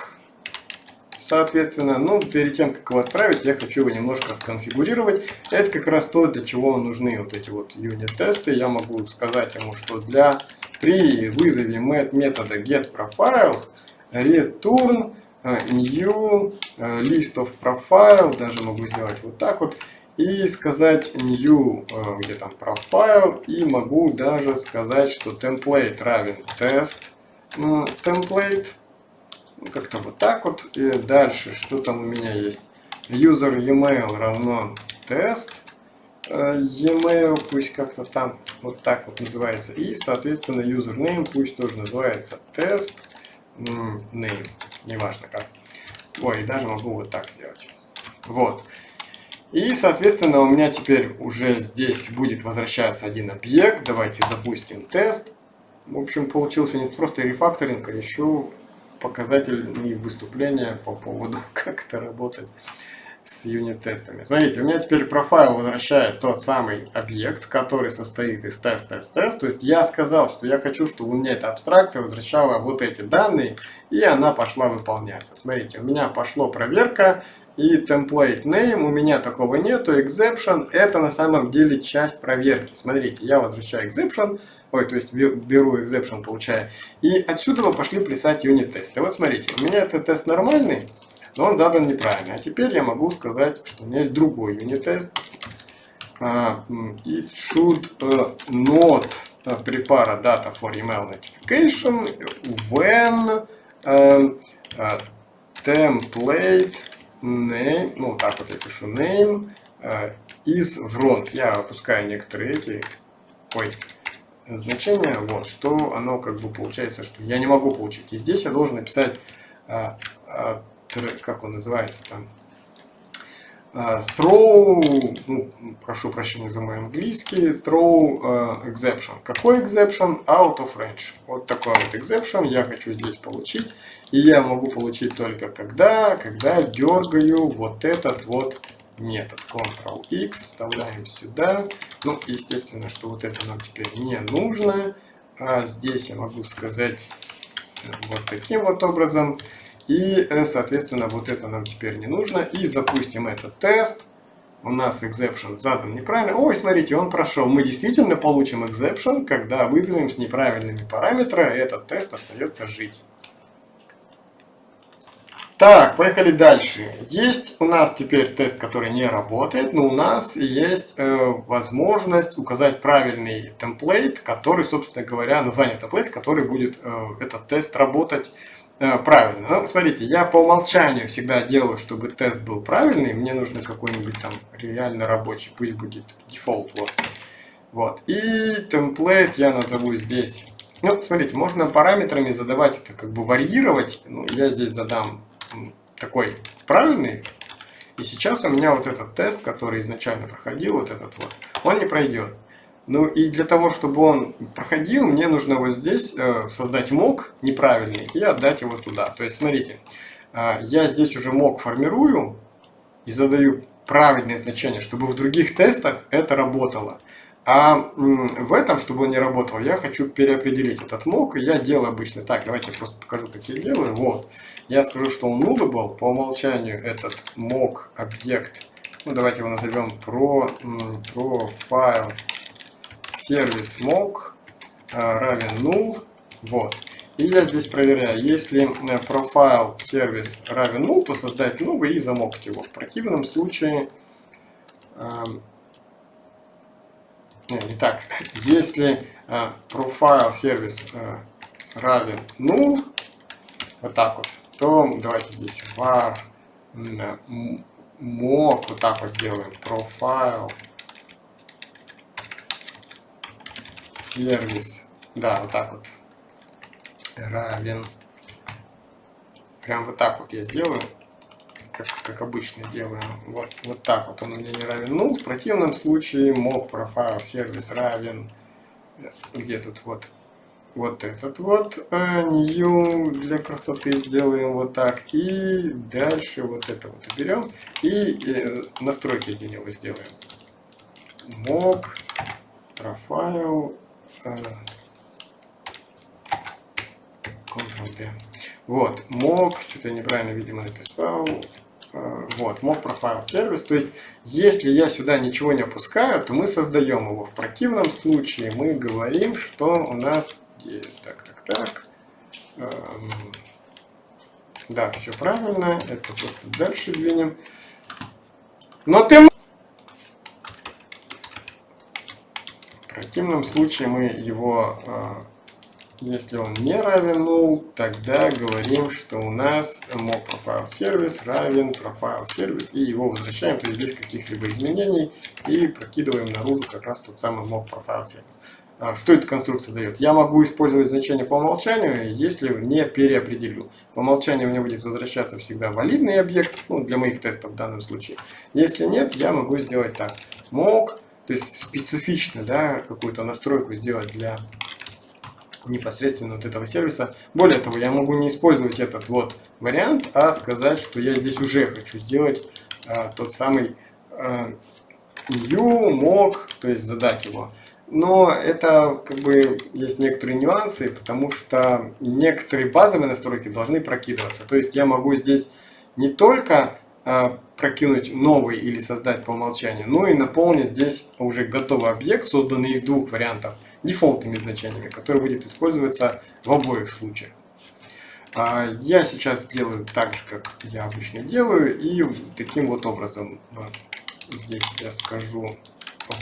соответственно, ну, перед тем, как его отправить, я хочу его немножко сконфигурировать. Это как раз то, для чего нужны вот эти вот юнит-тесты. Я могу сказать ему, что для при вызове метода getProfiles return э, new э, list of profile, даже могу сделать вот так вот, и сказать new, э, где там profile, и могу даже сказать, что template равен test template, как-то вот так вот, и дальше, что там у меня есть, user email равно test, э, e-mail пусть как-то там вот так вот называется, и, соответственно, username пусть тоже называется test name, неважно как. Ой, даже могу вот так сделать. Вот. И, соответственно, у меня теперь уже здесь будет возвращаться один объект. Давайте запустим тест. В общем, получился не просто рефакторинг, а еще показательные выступления по поводу, (laughs) как это работает с юнит-тестами. Смотрите, у меня теперь профайл возвращает тот самый объект, который состоит из тест, тест, тест. То есть я сказал, что я хочу, чтобы у меня эта абстракция возвращала вот эти данные, и она пошла выполняться. Смотрите, у меня пошло проверка, и template name у меня такого нету, exception это на самом деле часть проверки. Смотрите, я возвращаю exception, ой, то есть беру exception, получаю, и отсюда вы пошли писать юнит-тесты. Вот смотрите, у меня этот тест нормальный, но он задан неправильно. А теперь я могу сказать, что у меня есть другой юнит-тест. Uh, it should not prepare data for email notification when uh, uh, template name, ну так вот я пишу name uh, is front. Я опускаю некоторые эти, ой, значения, вот, что оно как бы получается, что я не могу получить. И здесь я должен написать, uh, uh, как он называется там, throw, ну, прошу прощения за мой английский, throw uh, exception. Какой exception? Out of range. Вот такой вот exception я хочу здесь получить. И я могу получить только когда, когда дергаю вот этот вот метод. Ctrl-X, вставляем сюда. Ну, естественно, что вот это нам теперь не нужно. А здесь я могу сказать э, вот таким вот образом. И, э, соответственно, вот это нам теперь не нужно. И запустим этот тест. У нас exception задан неправильно. Ой, смотрите, он прошел. Мы действительно получим exception, когда вызовем с неправильными параметрами, этот тест остается жить. Так, поехали дальше. Есть у нас теперь тест, который не работает, но у нас есть э, возможность указать правильный темплейт, который, собственно говоря, название темплейта, который будет э, этот тест работать правильно. Ну, смотрите, я по умолчанию всегда делаю, чтобы тест был правильный. Мне нужно какой-нибудь там реально рабочий, пусть будет дефолт. Вот. вот. И темплейт я назову здесь. Ну, смотрите, можно параметрами задавать это, как бы варьировать. Ну, я здесь задам такой правильный. И сейчас у меня вот этот тест, который изначально проходил, вот этот вот, он не пройдет. Ну и для того, чтобы он проходил, мне нужно вот здесь э, создать мок неправильный и отдать его туда. То есть, смотрите, э, я здесь уже мок формирую и задаю правильное значение, чтобы в других тестах это работало. А в этом, чтобы он не работал, я хочу переопределить этот мок. Я делаю обычно так. Давайте я просто покажу, как я делаю. Вот. Я скажу, что он nullable. По умолчанию этот мок объект. Ну, давайте его назовем про, про файл сервис mock равен null. Вот. И я здесь проверяю, если э, профайл сервис равен null, то создать новый и замокать его. В противном случае эм, не, так. Если э, profile сервис э, равен null, вот так вот, то давайте здесь var мог, вот так вот сделаем, profile, сервис, да, вот так вот, равен, прям вот так вот я сделаю, как, как обычно делаю, вот, вот так вот он у меня не равен. Ну в противном случае мог profile сервис равен, где тут вот, вот этот вот uh, new для красоты сделаем вот так. И дальше вот это вот берем и э, настройки для него сделаем. Mock profile Ctrl-D. Вот, mock, что-то я неправильно, видимо, написал. Uh, вот, mock profile сервис. То есть, если я сюда ничего не опускаю, то мы создаем его. В противном случае мы говорим, что у нас так, так, так. Эм, да, все правильно. Это просто дальше двинем. Но ты... В противном случае мы его, э, если он не равен null, тогда говорим, что у нас mock profile сервис равен profile сервис и его возвращаем, то есть без каких-либо изменений и прокидываем наружу как раз тот самый mock profile сервис. А, что эта конструкция дает? Я могу использовать значение по умолчанию, если не переопределю. По умолчанию мне будет возвращаться всегда валидный объект, ну, для моих тестов в данном случае. Если нет, я могу сделать так. Мог, то есть специфично да, какую-то настройку сделать для непосредственно вот этого сервиса. Более того, я могу не использовать этот вот вариант, а сказать, что я здесь уже хочу сделать а, тот самый а, new, мог, то есть задать его. Но это как бы есть некоторые нюансы, потому что некоторые базовые настройки должны прокидываться. То есть я могу здесь не только прокинуть новый или создать по умолчанию, но и наполнить здесь уже готовый объект, созданный из двух вариантов, дефолтными значениями, который будет использоваться в обоих случаях. А я сейчас делаю так же, как я обычно делаю, и таким вот образом здесь я скажу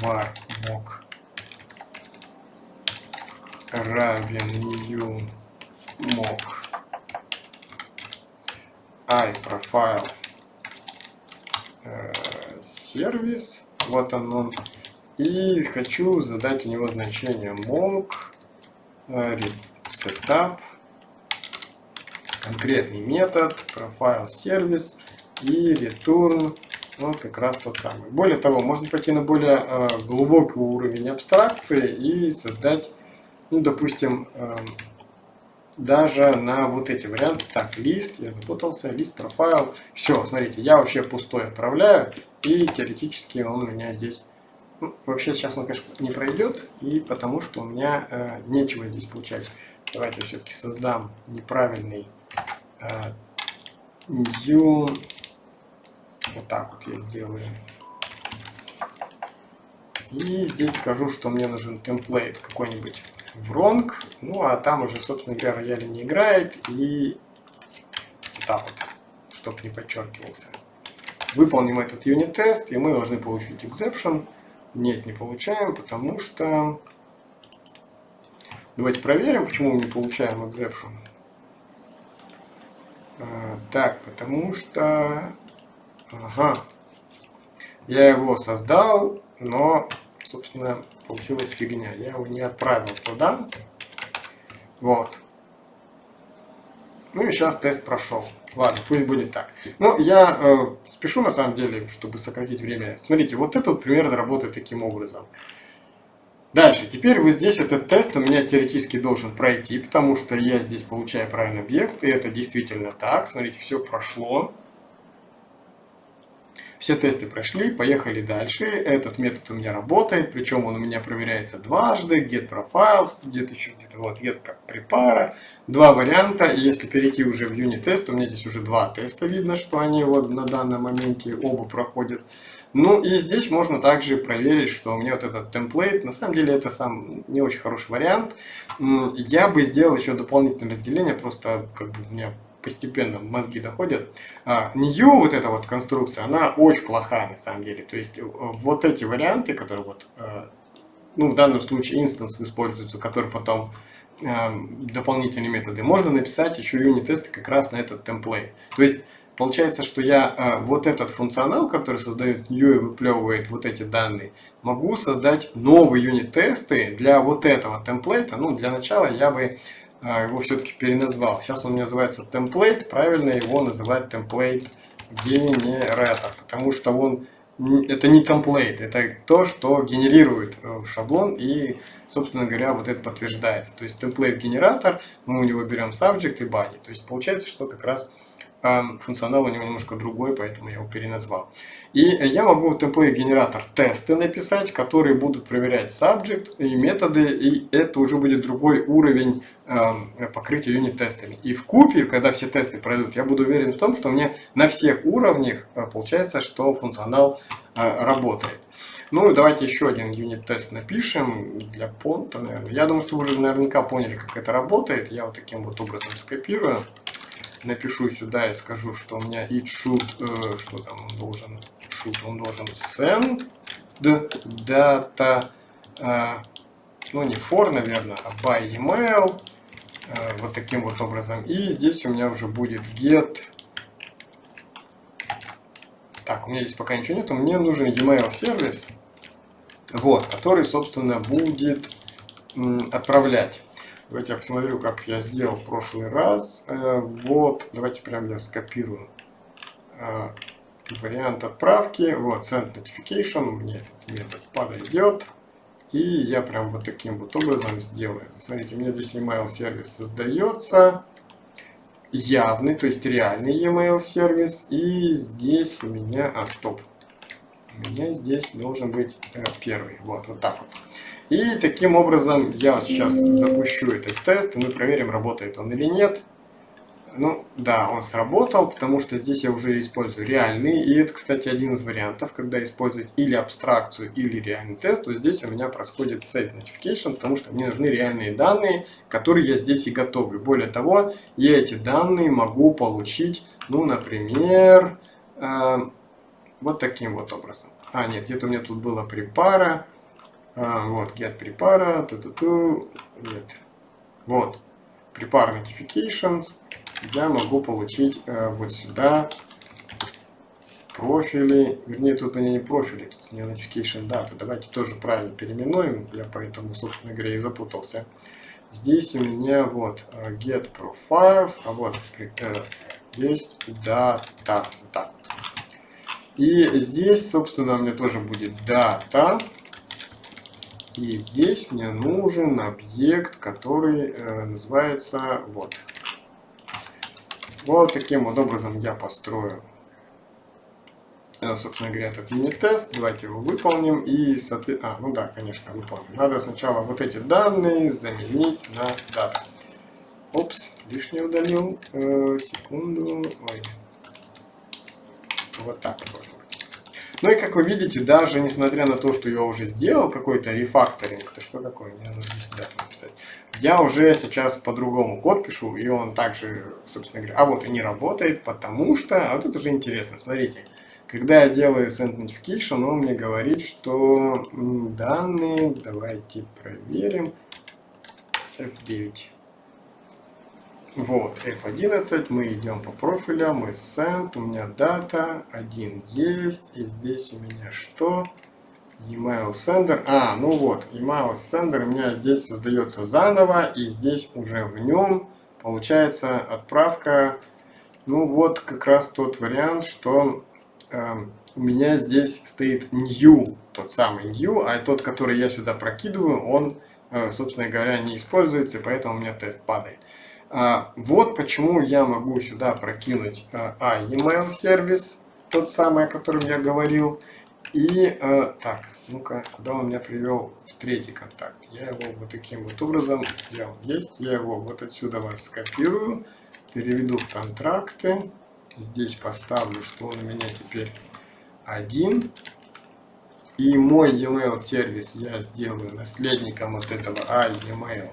var mock равен new mock i profile сервис. Вот он он. И хочу задать у него значение mock э, setup конкретный метод profile сервис и return. Ну, как раз тот самый. Более того, можно пойти на более э, глубокий уровень абстракции и создать ну, допустим, эм, даже на вот эти варианты. Так, лист, я запутался, лист, профайл. Все, смотрите, я вообще пустой отправляю, и теоретически он у меня здесь... Ну, вообще сейчас он, конечно, не пройдет, и потому что у меня э, нечего здесь получать. Давайте все-таки создам неправильный э. Вот так вот я сделаю. И здесь скажу, что мне нужен темплейт какой-нибудь в Ну, а там уже, собственно говоря, рояль не играет. И вот так вот, чтобы не подчеркивался. Выполним этот юнит-тест, и мы должны получить exception. Нет, не получаем, потому что... Давайте проверим, почему мы не получаем exception. А, так, потому что... Ага. Я его создал, но собственно, получилась фигня. Я его не отправил туда. Вот. Ну и сейчас тест прошел. Ладно, пусть будет так. Ну, я э, спешу на самом деле, чтобы сократить время. Смотрите, вот это вот примерно работает таким образом. Дальше, теперь вы здесь этот тест у меня теоретически должен пройти, потому что я здесь получаю правильный объект, и это действительно так. Смотрите, все прошло. Все тесты прошли, поехали дальше. Этот метод у меня работает, причем он у меня проверяется дважды. Get profiles, где-то еще где-то вот get prepara. Два варианта. И если перейти уже в юнит тест, у меня здесь уже два теста видно, что они вот на данном моменте оба проходят. Ну и здесь можно также проверить, что у меня вот этот темплейт, на самом деле это сам не очень хороший вариант. Я бы сделал еще дополнительное разделение, просто как бы у меня постепенно мозги доходят. А, New, вот эта вот конструкция, она очень плохая на самом деле. То есть э, вот эти варианты, которые вот, э, ну в данном случае инстанс используются, который потом э, дополнительные методы, можно написать еще юнит-тесты как раз на этот темплейт. То есть Получается, что я вот этот функционал, который создает new и выплевывает вот эти данные, могу создать новые юнит-тесты для вот этого темплейта. Ну, для начала я бы его все-таки переназвал. Сейчас он называется template, правильно его называть template генератор, потому что он это не template, это то, что генерирует э, шаблон и, собственно говоря, вот это подтверждается. То есть template генератор, мы у него берем subject и body. То есть получается, что как раз функционал у него немножко другой, поэтому я его переназвал. И я могу template генератор тесты написать, которые будут проверять subject и методы, и это уже будет другой уровень покрытия юнит-тестами. И в купе, когда все тесты пройдут, я буду уверен в том, что меня на всех уровнях э, получается, что функционал работает. Ну, давайте еще один юнит-тест напишем для понта, наверное. Я думаю, что вы уже наверняка поняли, как это работает. Я вот таким вот образом скопирую напишу сюда и скажу, что у меня it should, э, что там он должен, should, он должен send data, э, ну не for, наверное, а by email, э, вот таким вот образом. И здесь у меня уже будет get, так, у меня здесь пока ничего нету, мне нужен email сервис, вот, который, собственно, будет отправлять Давайте я посмотрю, как я сделал в прошлый раз. Э, вот, давайте прям я скопирую э, вариант отправки. Вот, send notification, мне этот метод подойдет. И я прям вот таким вот образом сделаю. Смотрите, у меня здесь email сервис создается. Явный, то есть реальный email сервис. И здесь у меня, а стоп, у меня здесь должен быть э, первый. Вот, вот так вот. И таким образом я сейчас запущу этот тест, и мы проверим, работает он или нет. Ну, да, он сработал, потому что здесь я уже использую реальный. И это, кстати, один из вариантов, когда использовать или абстракцию, или реальный тест. То здесь у меня происходит set notification, потому что мне нужны реальные данные, которые я здесь и готовлю. Более того, я эти данные могу получить, ну, например, э, вот таким вот образом. А, нет, где-то у меня тут было припара. А, вот, get prepara, ту -ту -ту, нет. Вот, prepare notifications. Я могу получить э, вот сюда профили, вернее, тут у меня не профили, тут у меня notification data. Давайте тоже правильно переименуем, я поэтому, собственно говоря, и запутался. Здесь у меня вот э, get profiles, а вот э, есть data, так. И здесь, собственно, у меня тоже будет data. И здесь мне нужен объект, который э, называется вот. Вот таким вот образом я построю, э, собственно говоря, этот мини-тест. Давайте его выполним. И, соответственно, а, ну да, конечно, выполним. Надо сначала вот эти данные заменить на дату. Опс, лишнее удалил. Э, секунду. Ой. Вот так вот ну и как вы видите, даже несмотря на то, что я уже сделал какой-то рефакторинг, это что такое, мне нужно здесь дату написать, я уже сейчас по-другому код пишу, и он также, собственно говоря, а вот и не работает, потому что, а вот это уже интересно, смотрите, когда я делаю send notification, он мне говорит, что данные, давайте проверим, F9. Вот, F11, мы идем по профилям, мы send, у меня дата, один есть, и здесь у меня что? Email sender, а, ну вот, email sender у меня здесь создается заново, и здесь уже в нем получается отправка, ну вот как раз тот вариант, что э, у меня здесь стоит new, тот самый new, а тот, который я сюда прокидываю, он, э, собственно говоря, не используется, поэтому у меня тест падает. А, вот почему я могу сюда прокинуть а, email сервис, тот самый, о котором я говорил. И а, так, ну-ка, куда он меня привел в третий контакт? Я его вот таким вот образом, он есть, я его вот отсюда вас скопирую, переведу в контракты. Здесь поставлю, что он у меня теперь один. И мой email сервис я сделаю наследником вот этого а, email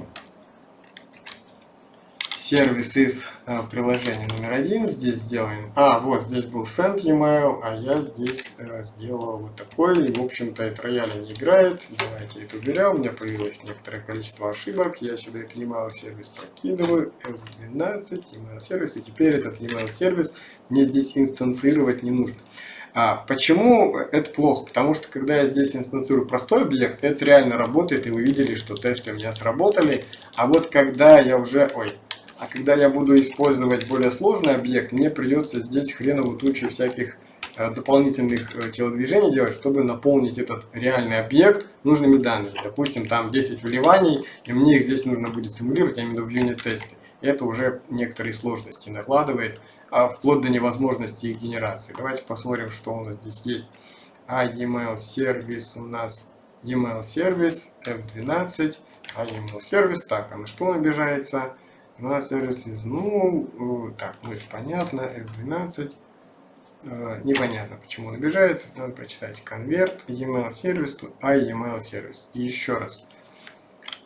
сервис из э, приложения номер один. Здесь сделаем... А, вот здесь был send email, а я здесь э, сделал вот такой. В общем-то, это рояль не играет. Давайте это уберем. У меня появилось некоторое количество ошибок. Я сюда этот email сервис прокидываю. F12, email сервис. И теперь этот email сервис мне здесь инстанцировать не нужно. А почему это плохо? Потому что когда я здесь инстанцирую простой объект, это реально работает, и вы видели, что тесты у меня сработали. А вот когда я уже... Ой, а когда я буду использовать более сложный объект, мне придется здесь хреновую тучу всяких э, дополнительных э, телодвижений делать, чтобы наполнить этот реальный объект нужными данными. Допустим, там 10 вливаний, и мне их здесь нужно будет симулировать, я имею в виду в юнит-тесте. Это уже некоторые сложности накладывает, а вплоть до невозможности их генерации. Давайте посмотрим, что у нас здесь есть. А e-mail сервис у нас e-mail сервис F12, а e-mail сервис, так, а на что он обижается? На сервисе, ну, так, ну это понятно, F12. Э, непонятно, почему он обижается. Надо прочитать конверт, e-mail сервис, а e-mail сервис. И еще раз.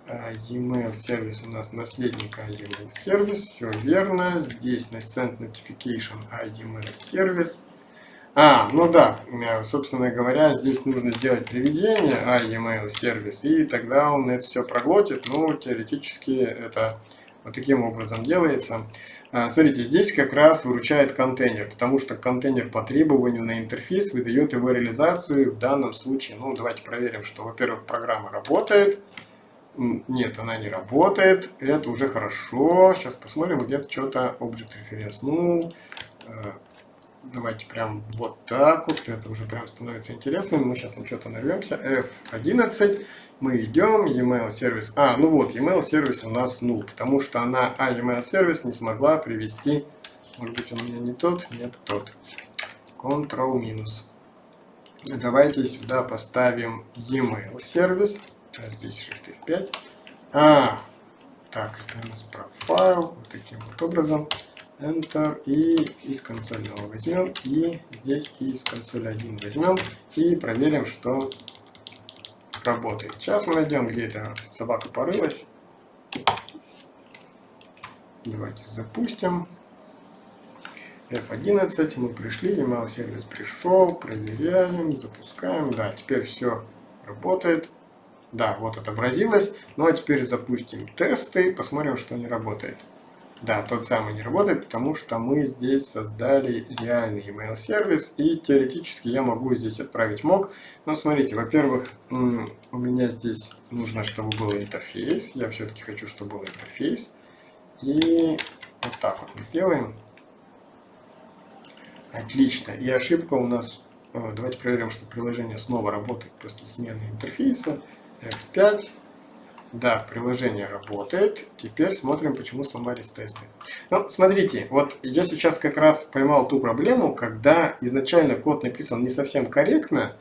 Э, e-mail сервис у нас наследник e-mail сервис, все верно. Здесь на send notification а e-mail сервис. А, ну да, э, собственно говоря, здесь нужно сделать приведение а e-mail сервис, и тогда он это все проглотит. Ну, теоретически это вот таким образом делается. А, смотрите, здесь как раз выручает контейнер, потому что контейнер по требованию на интерфейс выдает его реализацию. В данном случае, ну давайте проверим, что, во-первых, программа работает. Нет, она не работает. Это уже хорошо. Сейчас посмотрим, где-то что-то Object Reference. Ну, э, давайте прям вот так вот. Это уже прям становится интересным. Мы сейчас на что-то нарвемся. F11 мы идем, e-mail сервис, а, ну вот, e-mail сервис у нас null, потому что она, а, e-mail сервис не смогла привести, может быть, он у меня не тот, нет, тот, Ctrl минус. Давайте сюда поставим e-mail сервис, а здесь Shift F5, а, так, это у нас профайл, вот таким вот образом, Enter, и из консольного возьмем, и здесь из консоли 1 возьмем, и проверим, что работает. Сейчас мы найдем, где эта собака порылась. Давайте запустим. F11, мы пришли, email сервис пришел, проверяем, запускаем. Да, теперь все работает. Да, вот отобразилось. Ну а теперь запустим тесты, посмотрим, что не работает. Да, тот самый не работает, потому что мы здесь создали реальный email сервис, и теоретически я могу здесь отправить мог. Но смотрите, во-первых, у меня здесь нужно, чтобы был интерфейс. Я все-таки хочу, чтобы был интерфейс. И вот так вот мы сделаем. Отлично. И ошибка у нас... Э, давайте проверим, что приложение снова работает после смены интерфейса. F5. Да, приложение работает. Теперь смотрим, почему сломались тесты. Ну, смотрите, вот я сейчас как раз поймал ту проблему, когда изначально код написан не совсем корректно,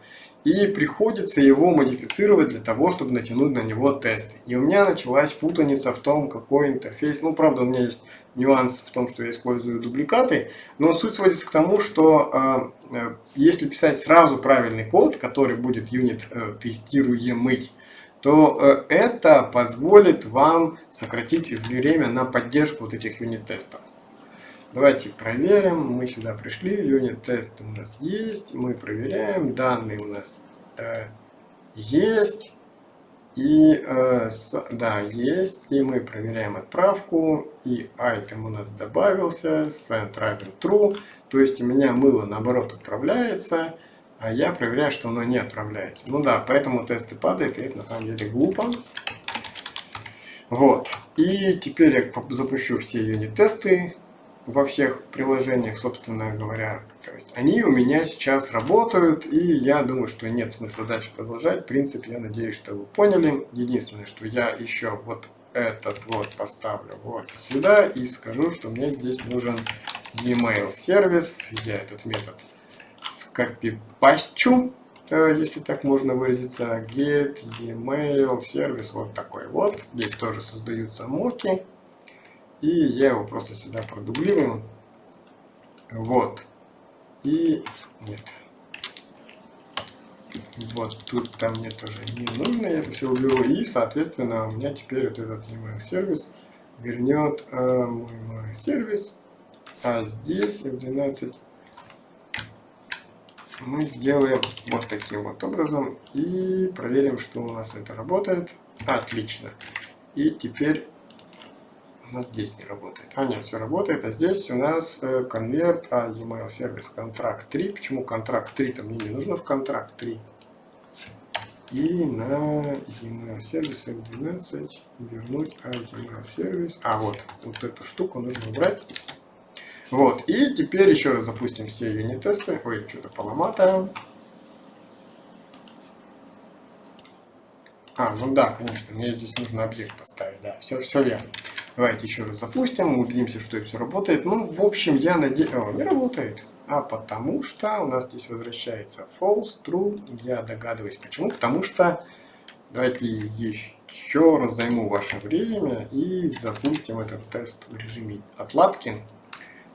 и приходится его модифицировать для того, чтобы натянуть на него тесты. И у меня началась путаница в том, какой интерфейс. Ну, правда, у меня есть нюанс в том, что я использую дубликаты, но суть сводится к тому, что э, э, если писать сразу правильный код, который будет юнит э, тестируемый, то э, это позволит вам сократить время на поддержку вот этих юнит-тестов. Давайте проверим. Мы сюда пришли, юнит-тест у нас есть, мы проверяем, данные у нас э, есть. И э, с, да, есть. И мы проверяем отправку. И item у нас добавился. Send равен true. То есть у меня мыло наоборот отправляется а я проверяю, что оно не отправляется. Ну да, поэтому тесты падают, и это на самом деле глупо. Вот. И теперь я запущу все юнит-тесты во всех приложениях, собственно говоря. То есть они у меня сейчас работают, и я думаю, что нет смысла дальше продолжать. В принципе, я надеюсь, что вы поняли. Единственное, что я еще вот этот вот поставлю вот сюда и скажу, что мне здесь нужен e-mail сервис. Я этот метод скопипащу, э, если так можно выразиться, get, email, сервис, вот такой вот. Здесь тоже создаются моки. И я его просто сюда продублирую. Вот. И нет. Вот тут там мне тоже не нужно, я это все уберу. И, соответственно, у меня теперь вот этот email сервис вернет э, мой, мой сервис, а здесь F12 мы сделаем вот таким вот образом и проверим, что у нас это работает. Отлично. И теперь у нас здесь не работает. А, нет, все работает. А здесь у нас э, конверт, а, e-mail сервис контракт 3. Почему контракт 3? То мне не нужно в контракт 3. И на e-mail сервис F12 вернуть а, e-mail сервис. А, вот, вот эту штуку нужно убрать. Вот, и теперь еще раз запустим все юнит-тесты. Ой, что-то поломатое. А, ну да, конечно, мне здесь нужно объект поставить, да, все, все верно. Давайте еще раз запустим, убедимся, что это все работает. Ну, в общем, я надеюсь... О, не работает. А потому что у нас здесь возвращается false, true. Я догадываюсь, почему. Потому что... Давайте еще раз займу ваше время и запустим этот тест в режиме отладки.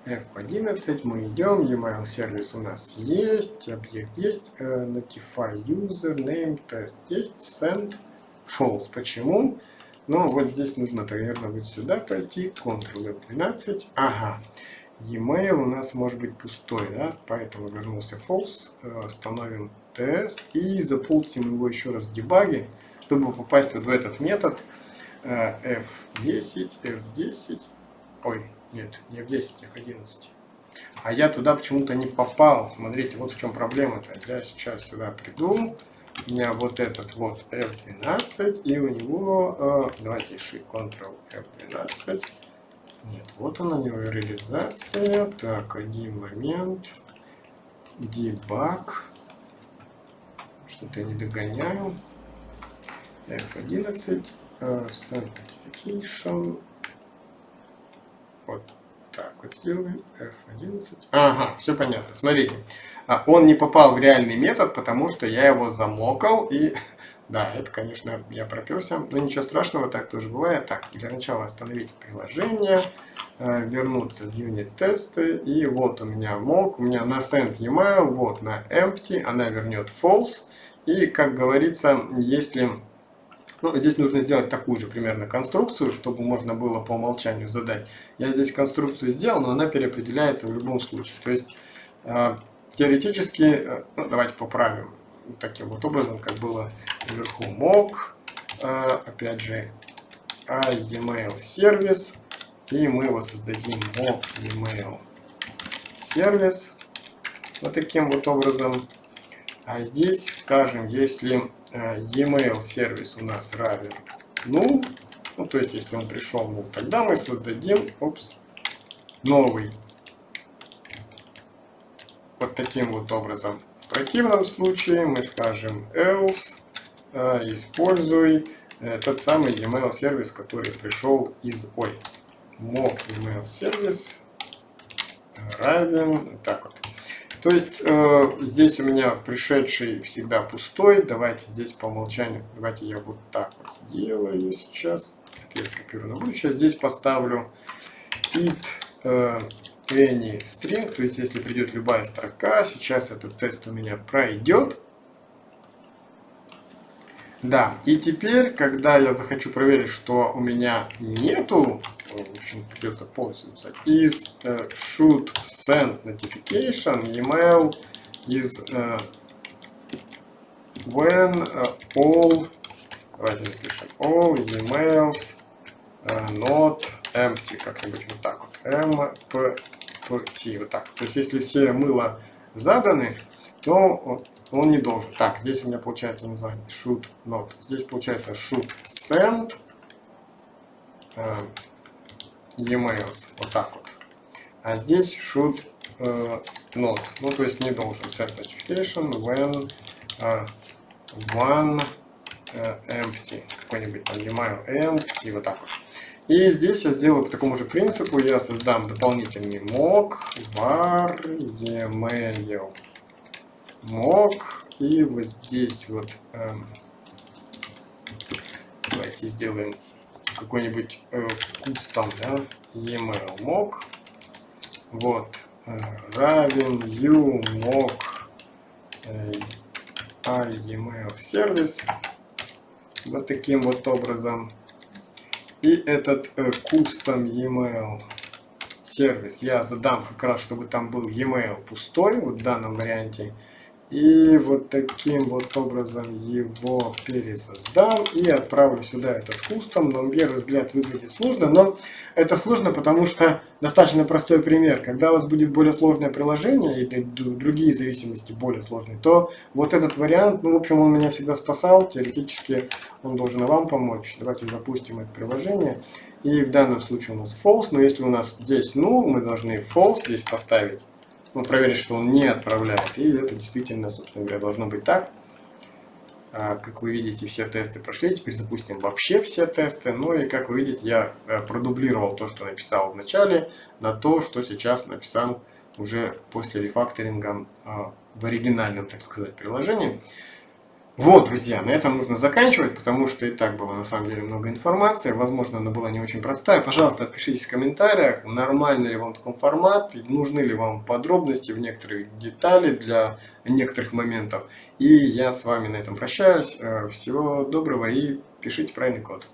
F11, мы идем, e-mail сервис у нас есть, объект есть, э, notify user, name, тест есть, send, false. Почему? Ну, вот здесь нужно, наверное, вот сюда пойти, Ctrl F12. Ага, e-mail у нас может быть пустой, да, поэтому вернулся false, э, тест и запустим его еще раз в дебаге, чтобы попасть вот в этот метод э, F10, F10, ой, нет, не F10, F11. А я туда почему-то не попал. Смотрите, вот в чем проблема-то. Я сейчас сюда приду, у меня вот этот вот F12, и у него, э, давайте еще Ctrl F12. Нет, вот она, у него реализация. Так, один момент. Debug. Что-то я не догоняю. F11. Uh, send notification. Вот так вот сделаем. F11. Ага, все понятно. Смотрите. А, он не попал в реальный метод, потому что я его замокал и... (laughs) Да, это, конечно, я проперся, но ничего страшного, так тоже бывает. Так, для начала остановить приложение, э, вернуться в юнит-тесты, и вот у меня мок, у меня на send email, вот на empty, она вернет false, и, как говорится, если... Ну, здесь нужно сделать такую же примерно конструкцию, чтобы можно было по умолчанию задать. Я здесь конструкцию сделал, но она переопределяется в любом случае. То есть э, Теоретически, э, ну, давайте поправим таким вот образом, как было вверху мог, э, опять же, а email сервис, и мы его создадим mock email сервис, вот таким вот образом. А здесь скажем, если email сервис у нас равен ну, ну то есть если он пришел ну, тогда мы создадим опс, новый вот таким вот образом. В противном случае мы скажем else, э, используй э, тот самый email сервис, который пришел из ой, mock email сервис равен, так вот. То есть э, здесь у меня пришедший всегда пустой. Давайте здесь по умолчанию, давайте я вот так вот сделаю сейчас. Это я скопирую на будущее. Здесь поставлю it э, any string, то есть если придет любая строка, сейчас этот тест у меня пройдет. Да, и теперь, когда я захочу проверить, что у меня нету, в общем, придется полностью написать, is uh, should send notification email is uh, when uh, all, давайте напишем, all emails uh, not empty, как-нибудь вот так вот, mp T, вот так. То есть, если все мыло заданы, то он не должен. Так, здесь у меня получается название should not. Здесь получается should send э, emails. Вот так вот. А здесь should э, not. Ну, то есть не должен send notification when э, one э, empty. Какой-нибудь там email empty. Вот так вот. И здесь я сделаю по такому же принципу. Я создам дополнительный mock var email mock. И вот здесь вот эм, давайте сделаем какой-нибудь э, custom да, email mock. Вот э, равен u mock э, email сервис. Вот таким вот образом. И этот э, custom email сервис я задам как раз, чтобы там был e-mail пустой вот в данном варианте. И вот таким вот образом его пересоздам и отправлю сюда этот кустом. На первый взгляд выглядит сложно, но это сложно, потому что достаточно простой пример. Когда у вас будет более сложное приложение или другие зависимости более сложные, то вот этот вариант, ну в общем он меня всегда спасал, теоретически он должен вам помочь. Давайте запустим это приложение. И в данном случае у нас false, но если у нас здесь null, мы должны false здесь поставить ну, проверить, что он не отправляет. И это действительно, собственно говоря, должно быть так. А, как вы видите, все тесты прошли. Теперь запустим вообще все тесты. Ну и как вы видите, я э, продублировал то, что написал в начале, на то, что сейчас написал уже после рефакторинга а, в оригинальном, так сказать, приложении. Вот, друзья, на этом нужно заканчивать, потому что и так было на самом деле много информации. Возможно, она была не очень простая. Пожалуйста, отпишитесь в комментариях, нормальный ли вам такой формат, нужны ли вам подробности в некоторых детали для некоторых моментов. И я с вами на этом прощаюсь. Э, всего доброго и пишите правильный код.